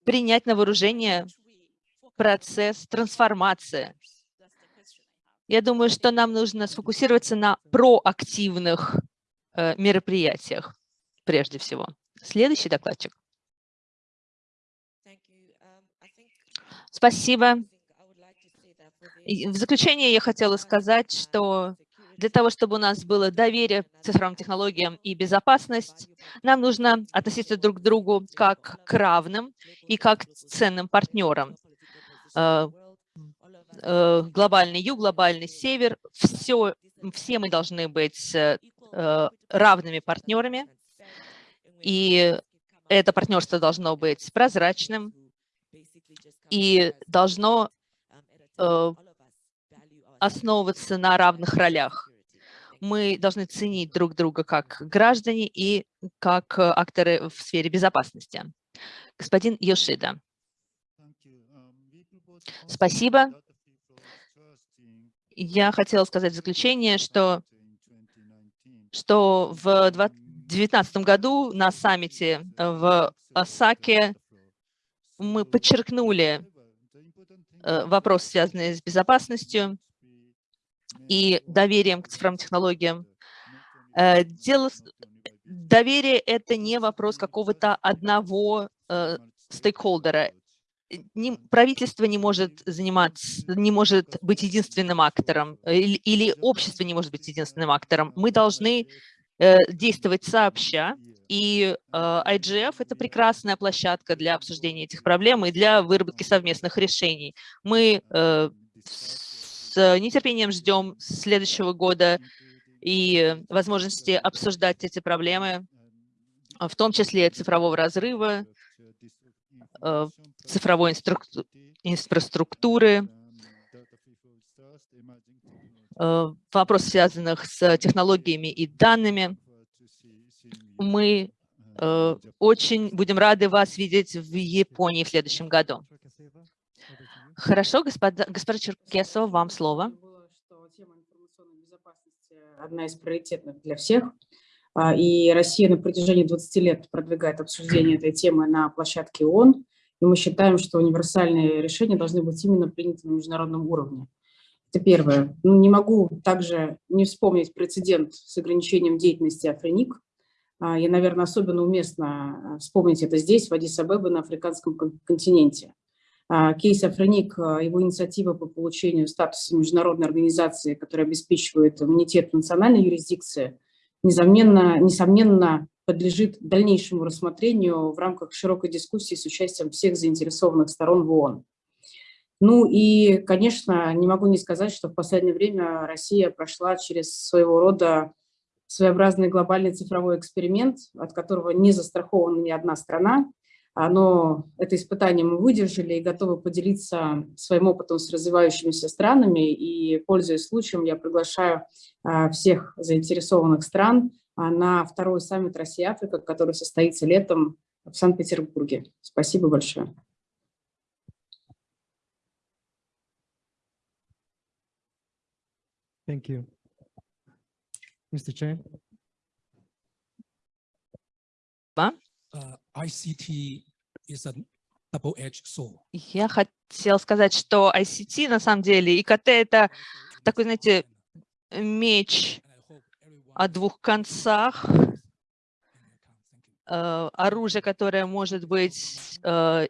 принять на вооружение процесс трансформации. Я думаю, что нам нужно сфокусироваться на проактивных э, мероприятиях прежде всего. Следующий докладчик. Спасибо. В заключение я хотела сказать, что для того, чтобы у нас было доверие к цифровым технологиям и безопасность, нам нужно относиться друг к другу как к равным и как к ценным партнерам. Э, э, глобальный юг, глобальный север, все, все мы должны быть э, равными партнерами, и это партнерство должно быть прозрачным и должно основываться на равных ролях мы должны ценить друг друга как граждане и как э, акторы в сфере безопасности. Господин Йошида. Спасибо. Я хотела сказать в заключение, что, что в 2019 году на саммите в Осаке мы подчеркнули э, вопросы, связанные с безопасностью, и доверием к цифровым технологиям. Э, дело, доверие – это не вопрос какого-то одного э, стейкхолдера. Не, правительство не может заниматься, не может быть единственным актором, или, или общество не может быть единственным актором. Мы должны э, действовать сообща, и э, IGF – это прекрасная площадка для обсуждения этих проблем и для выработки совместных решений. Мы э, с нетерпением ждем следующего года и возможности обсуждать эти проблемы, в том числе цифрового разрыва, э, цифровой инфраструктуры, э, вопросов, связанных с технологиями и данными. Мы э, очень будем рады вас видеть в Японии в следующем году. Хорошо, господа, госпожа Черкесова, вам слово. Одна из приоритетных для всех. А, и Россия на протяжении 20 лет продвигает обсуждение этой темы на площадке ООН. И мы считаем, что универсальные решения должны быть именно приняты на международном уровне. Это первое. Ну, не могу также не вспомнить прецедент с ограничением деятельности Африник. А, и, наверное, особенно уместно вспомнить это здесь, в Адис-Абебе, на африканском континенте. А, кейс Афроник, а, его инициатива по получению статуса международной организации, которая обеспечивает иммунитет национальной юрисдикции, несомненно, несомненно подлежит дальнейшему рассмотрению в рамках широкой дискуссии с участием всех заинтересованных сторон в ООН. Ну и, конечно, не могу не сказать, что в последнее время Россия прошла через своего рода своеобразный глобальный цифровой эксперимент, от которого не застрахована ни одна страна, оно, это испытание мы выдержали и готовы поделиться своим опытом с развивающимися странами. И, пользуясь случаем, я приглашаю а, всех заинтересованных стран а, на второй саммит Россия-Африка, который состоится летом в Санкт-Петербурге. Спасибо большое. Thank you. Mr. Chen. uh, ICT is a double-edged sword. Я хотел сказать, что ICT на самом деле, ИКТ – это такой, знаете, меч о двух концах, э, оружие, которое может быть э,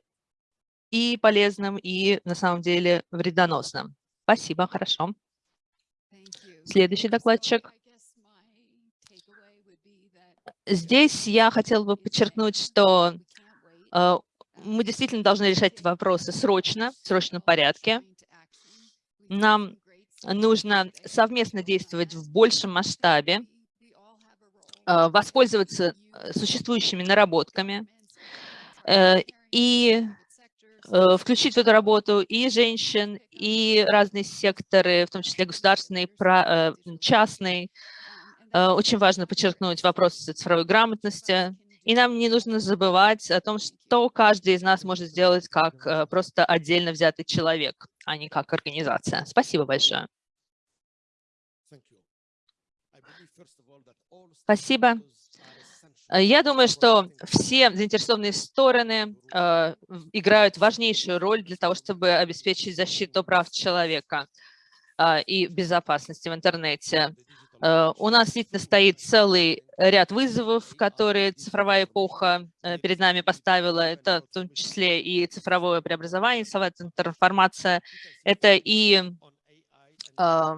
и полезным, и на самом деле вредоносным. Спасибо, хорошо. Следующий докладчик. Здесь я хотела бы подчеркнуть, что э, мы действительно должны решать вопросы срочно, в срочном порядке. Нам нужно совместно действовать в большем масштабе, э, воспользоваться э, существующими наработками и включить в эту работу и женщин, и разные секторы, в том числе государственный, частный, очень важно подчеркнуть вопрос цифровой грамотности. И нам не нужно забывать о том, что каждый из нас может сделать как э, просто отдельно взятый человек, а не как организация. Спасибо большое. Спасибо. Э, я думаю, что все заинтересованные стороны э, играют важнейшую роль для того, чтобы обеспечить защиту прав человека э, и безопасности в интернете. Э, У нас действительно стоит целый ряд вызовов, которые цифровая эпоха э, перед нами поставила. Это в том числе и цифровое преобразование, цифровая трансформация, это и э,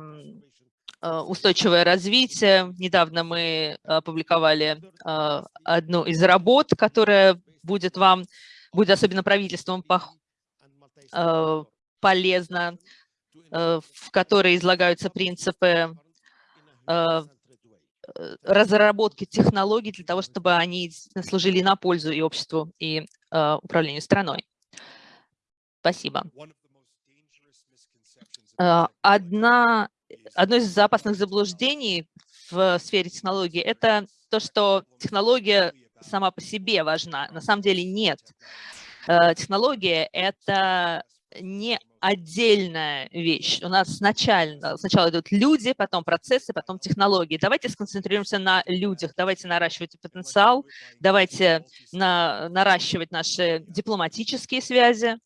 устойчивое развитие. Недавно мы опубликовали одну из работ, которая будет вам, будет особенно правительством полезна, в которой излагаются принципы разработки технологий для того, чтобы они служили на пользу и обществу, и э, управлению страной. Спасибо. Э, Одна, одно из опасных заблуждений в сфере технологий – это то, что технология сама по себе важна. На самом деле нет. Э, Технология – это не отдельная вещь. У нас сначала, сначала идут люди, потом процессы, потом технологии. Давайте сконцентрируемся на людях, давайте наращивать потенциал, давайте на, наращивать наши дипломатические связи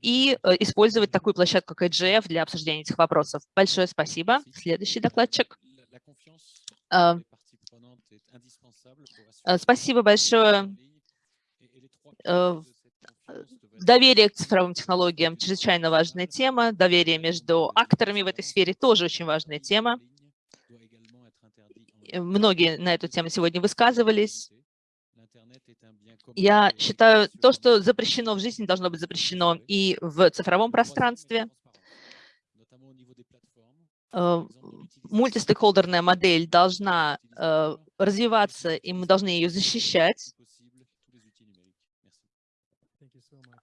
и э, использовать такую площадку, как IGF для обсуждения этих вопросов. Большое спасибо. Следующий докладчик. Э, э, Спасибо большое. Доверие к цифровым технологиям – чрезвычайно важная тема. Доверие между акторами в этой сфере – тоже очень важная тема. Многие на эту тему сегодня высказывались. Я считаю, то, что запрещено в жизни, должно быть запрещено и в цифровом пространстве. Э, Мультистейкхолдерная модель должна э, развиваться, и мы должны ее защищать.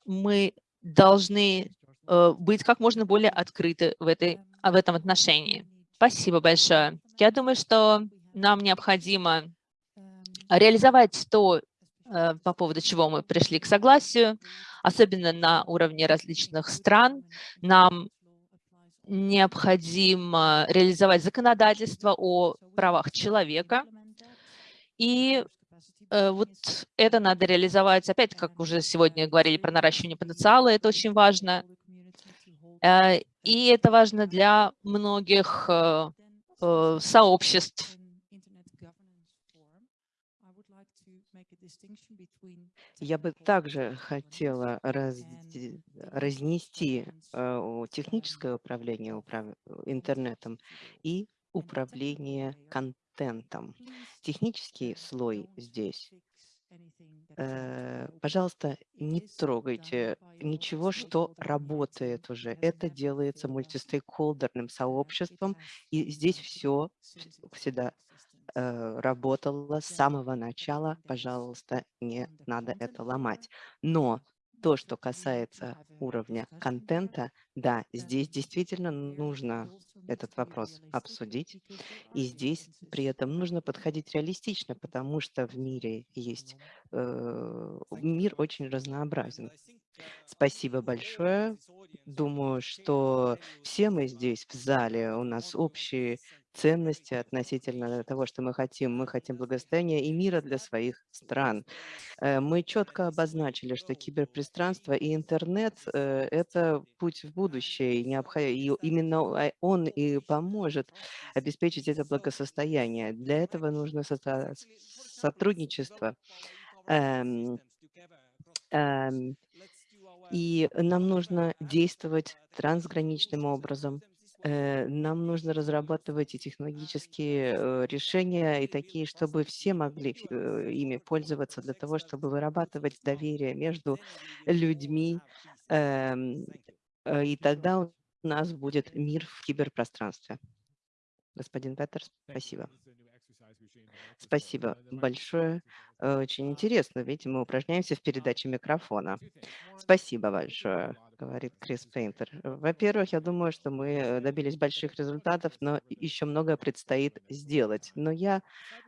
Мы должны э, быть как можно более открыты в, этой, в этом отношении. Спасибо большое. Я думаю, что нам необходимо реализовать то, э, по поводу чего мы пришли к согласию, особенно на уровне различных стран. Нам необходимо реализовать законодательство о правах человека. И вот это надо реализовать, опять, как уже сегодня говорили про наращивание потенциала, это очень важно. Э, И это важно для многих э, э, сообществ. Я бы также хотела разде- разнести э, техническое управление управ- интернетом и управление контентом. Технический слой здесь. э, Пожалуйста, не трогайте ничего, что работает уже. Это делается мультистейкхолдерным сообществом, и здесь все всегда э, работала с самого начала, пожалуйста, не надо это ломать. Но то, что касается уровня контента, да, здесь действительно нужно этот вопрос обсудить. И здесь при этом нужно подходить реалистично, потому что в мире есть, э, мир очень разнообразен. Спасибо большое. Думаю, что все мы здесь в зале, у нас общие ценности относительно того, что мы хотим. Мы хотим благосостояния и мира для своих стран. Э, Мы четко обозначили, что киберпространство и интернет э, – это путь в будущее, и, именно а, он и поможет обеспечить это благосостояние. Для этого нужно сотрудничество. Эм, эм, И нам нужно действовать трансграничным образом. Э, Нам нужно разрабатывать и технологические э, решения, и такие, чтобы все могли э, ими пользоваться для того, чтобы вырабатывать доверие между людьми. эм, И тогда у нас будет мир в киберпространстве. Господин Петерс, спасибо. Спасибо большое. Очень интересно, видите, мы упражняемся в передаче микрофона. Спасибо большое, говорит Крис Пейнтер. Во-первых, я думаю, что мы э, добились больших результатов, но еще многое предстоит сделать. Но я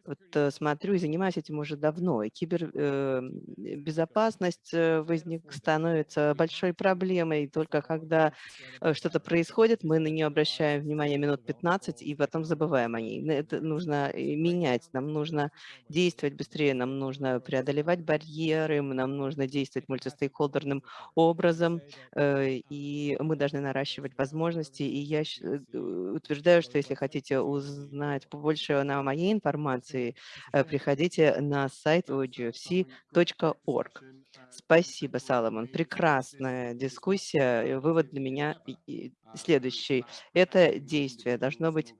вот э, смотрю и занимаюсь этим уже давно. И кибербезопасность возник, становится большой проблемой только когда э, что-то происходит, мы на нее обращаем внимание минут 15 и потом забываем о ней. Это нужно э, менять, нам нужно действовать быстрее, нам нужно преодолевать барьеры, нам нужно действовать мультистейкхолдерным образом, э, и мы должны наращивать возможности. И я э, утверждаю, что если хотите узнать побольше на моей информации, э, приходите на сайт ogfc.org. Спасибо, Саломон. Прекрасная дискуссия. И Вывод для меня и- и следующий. Это действие должно быть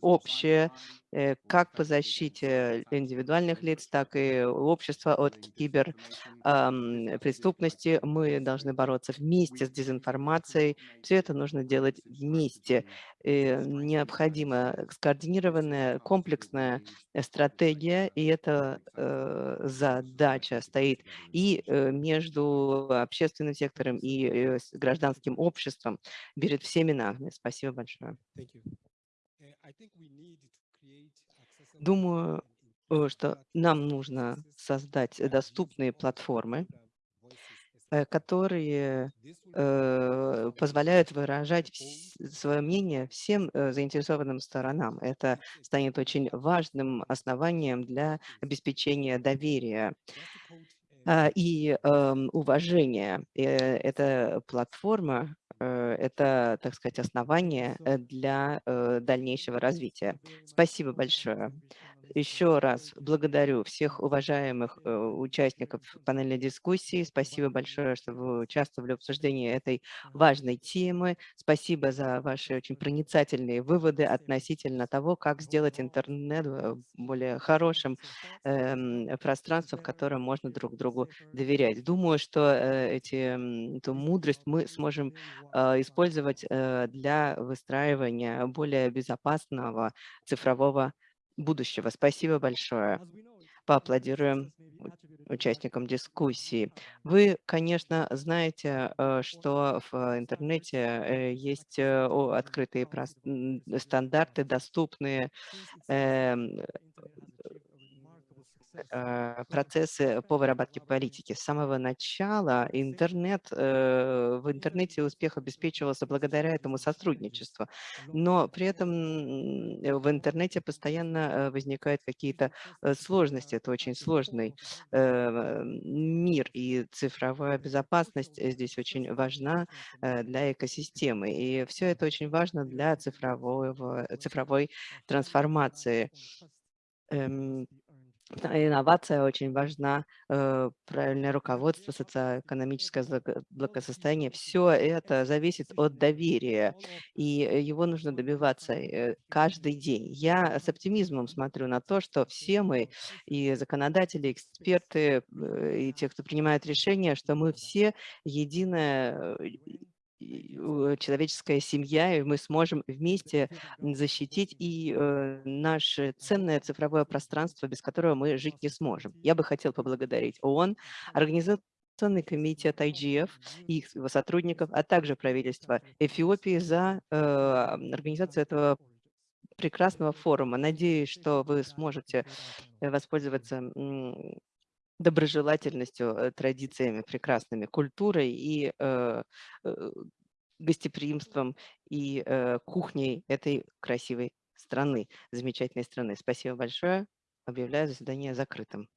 общее, э, как по защите индивидуальных лиц, так и общества от кибер ам, преступности. Мы должны бороться вместе с дезинформацией. Все это нужно делать вместе. Э, Необходима скоординированная, комплексная стратегия, и эта э, задача стоит и э, между общественным сектором и э, гражданским обществом перед всеми нами. Спасибо большое. Uh, Думаю, э, что нам нужно создать доступные платформы, essential. которые э, позволяют выражать свое мнение всем э, заинтересованным сторонам. Это станет очень важным основанием для обеспечения доверия и эм, уважения. Э, Эта платформа, э, это, так сказать, основание э, для дальнейшего развития. Спасибо большое. Еще раз благодарю всех уважаемых э, участников панельной дискуссии. Спасибо большое, что вы участвовали в обсуждении этой важной темы. Спасибо за ваши очень проницательные выводы относительно того, как сделать интернет э, более хорошим эм, пространством, в котором можно друг другу доверять. Думаю, что э, эти, эту мудрость мы сможем э, использовать э, для выстраивания более безопасного цифрового будущего. Спасибо большое. Поаплодируем участникам дискуссии. Вы, конечно, знаете, э, что в интернете э, есть э, открытые стандарты, доступные эм, процессы по выработке политики. С самого начала интернет, э, в интернете успех обеспечивался благодаря этому сотрудничеству. Но при этом э, в интернете постоянно э, возникают какие-то э, сложности. Это очень сложный э, мир, и цифровая безопасность э, здесь очень важна э, для экосистемы. И все это очень важно для цифрового, цифровой трансформации. Инновация очень важна, э, правильное руководство, социоэкономическое благосостояние. Все это зависит от доверия, и его нужно добиваться э, каждый день. Я с оптимизмом смотрю на то, что все мы, и законодатели, эксперты, э, и те, кто принимает решения, что мы все э, человеческая семья, и мы сможем вместе защитить и э, наше ценное цифровое пространство, без которого мы жить не сможем. Я бы хотел поблагодарить ООН, Организационный комитет IGF и их- его сотрудников, а также правительство Эфиопии за э, организацию этого прекрасного форума. Надеюсь, что вы сможете э, воспользоваться доброжелательностью, э, традициями прекрасными, культурой и э, э, гостеприимством и кухней этой красивой страны, замечательной страны. Спасибо большое. Объявляю заседание закрытым.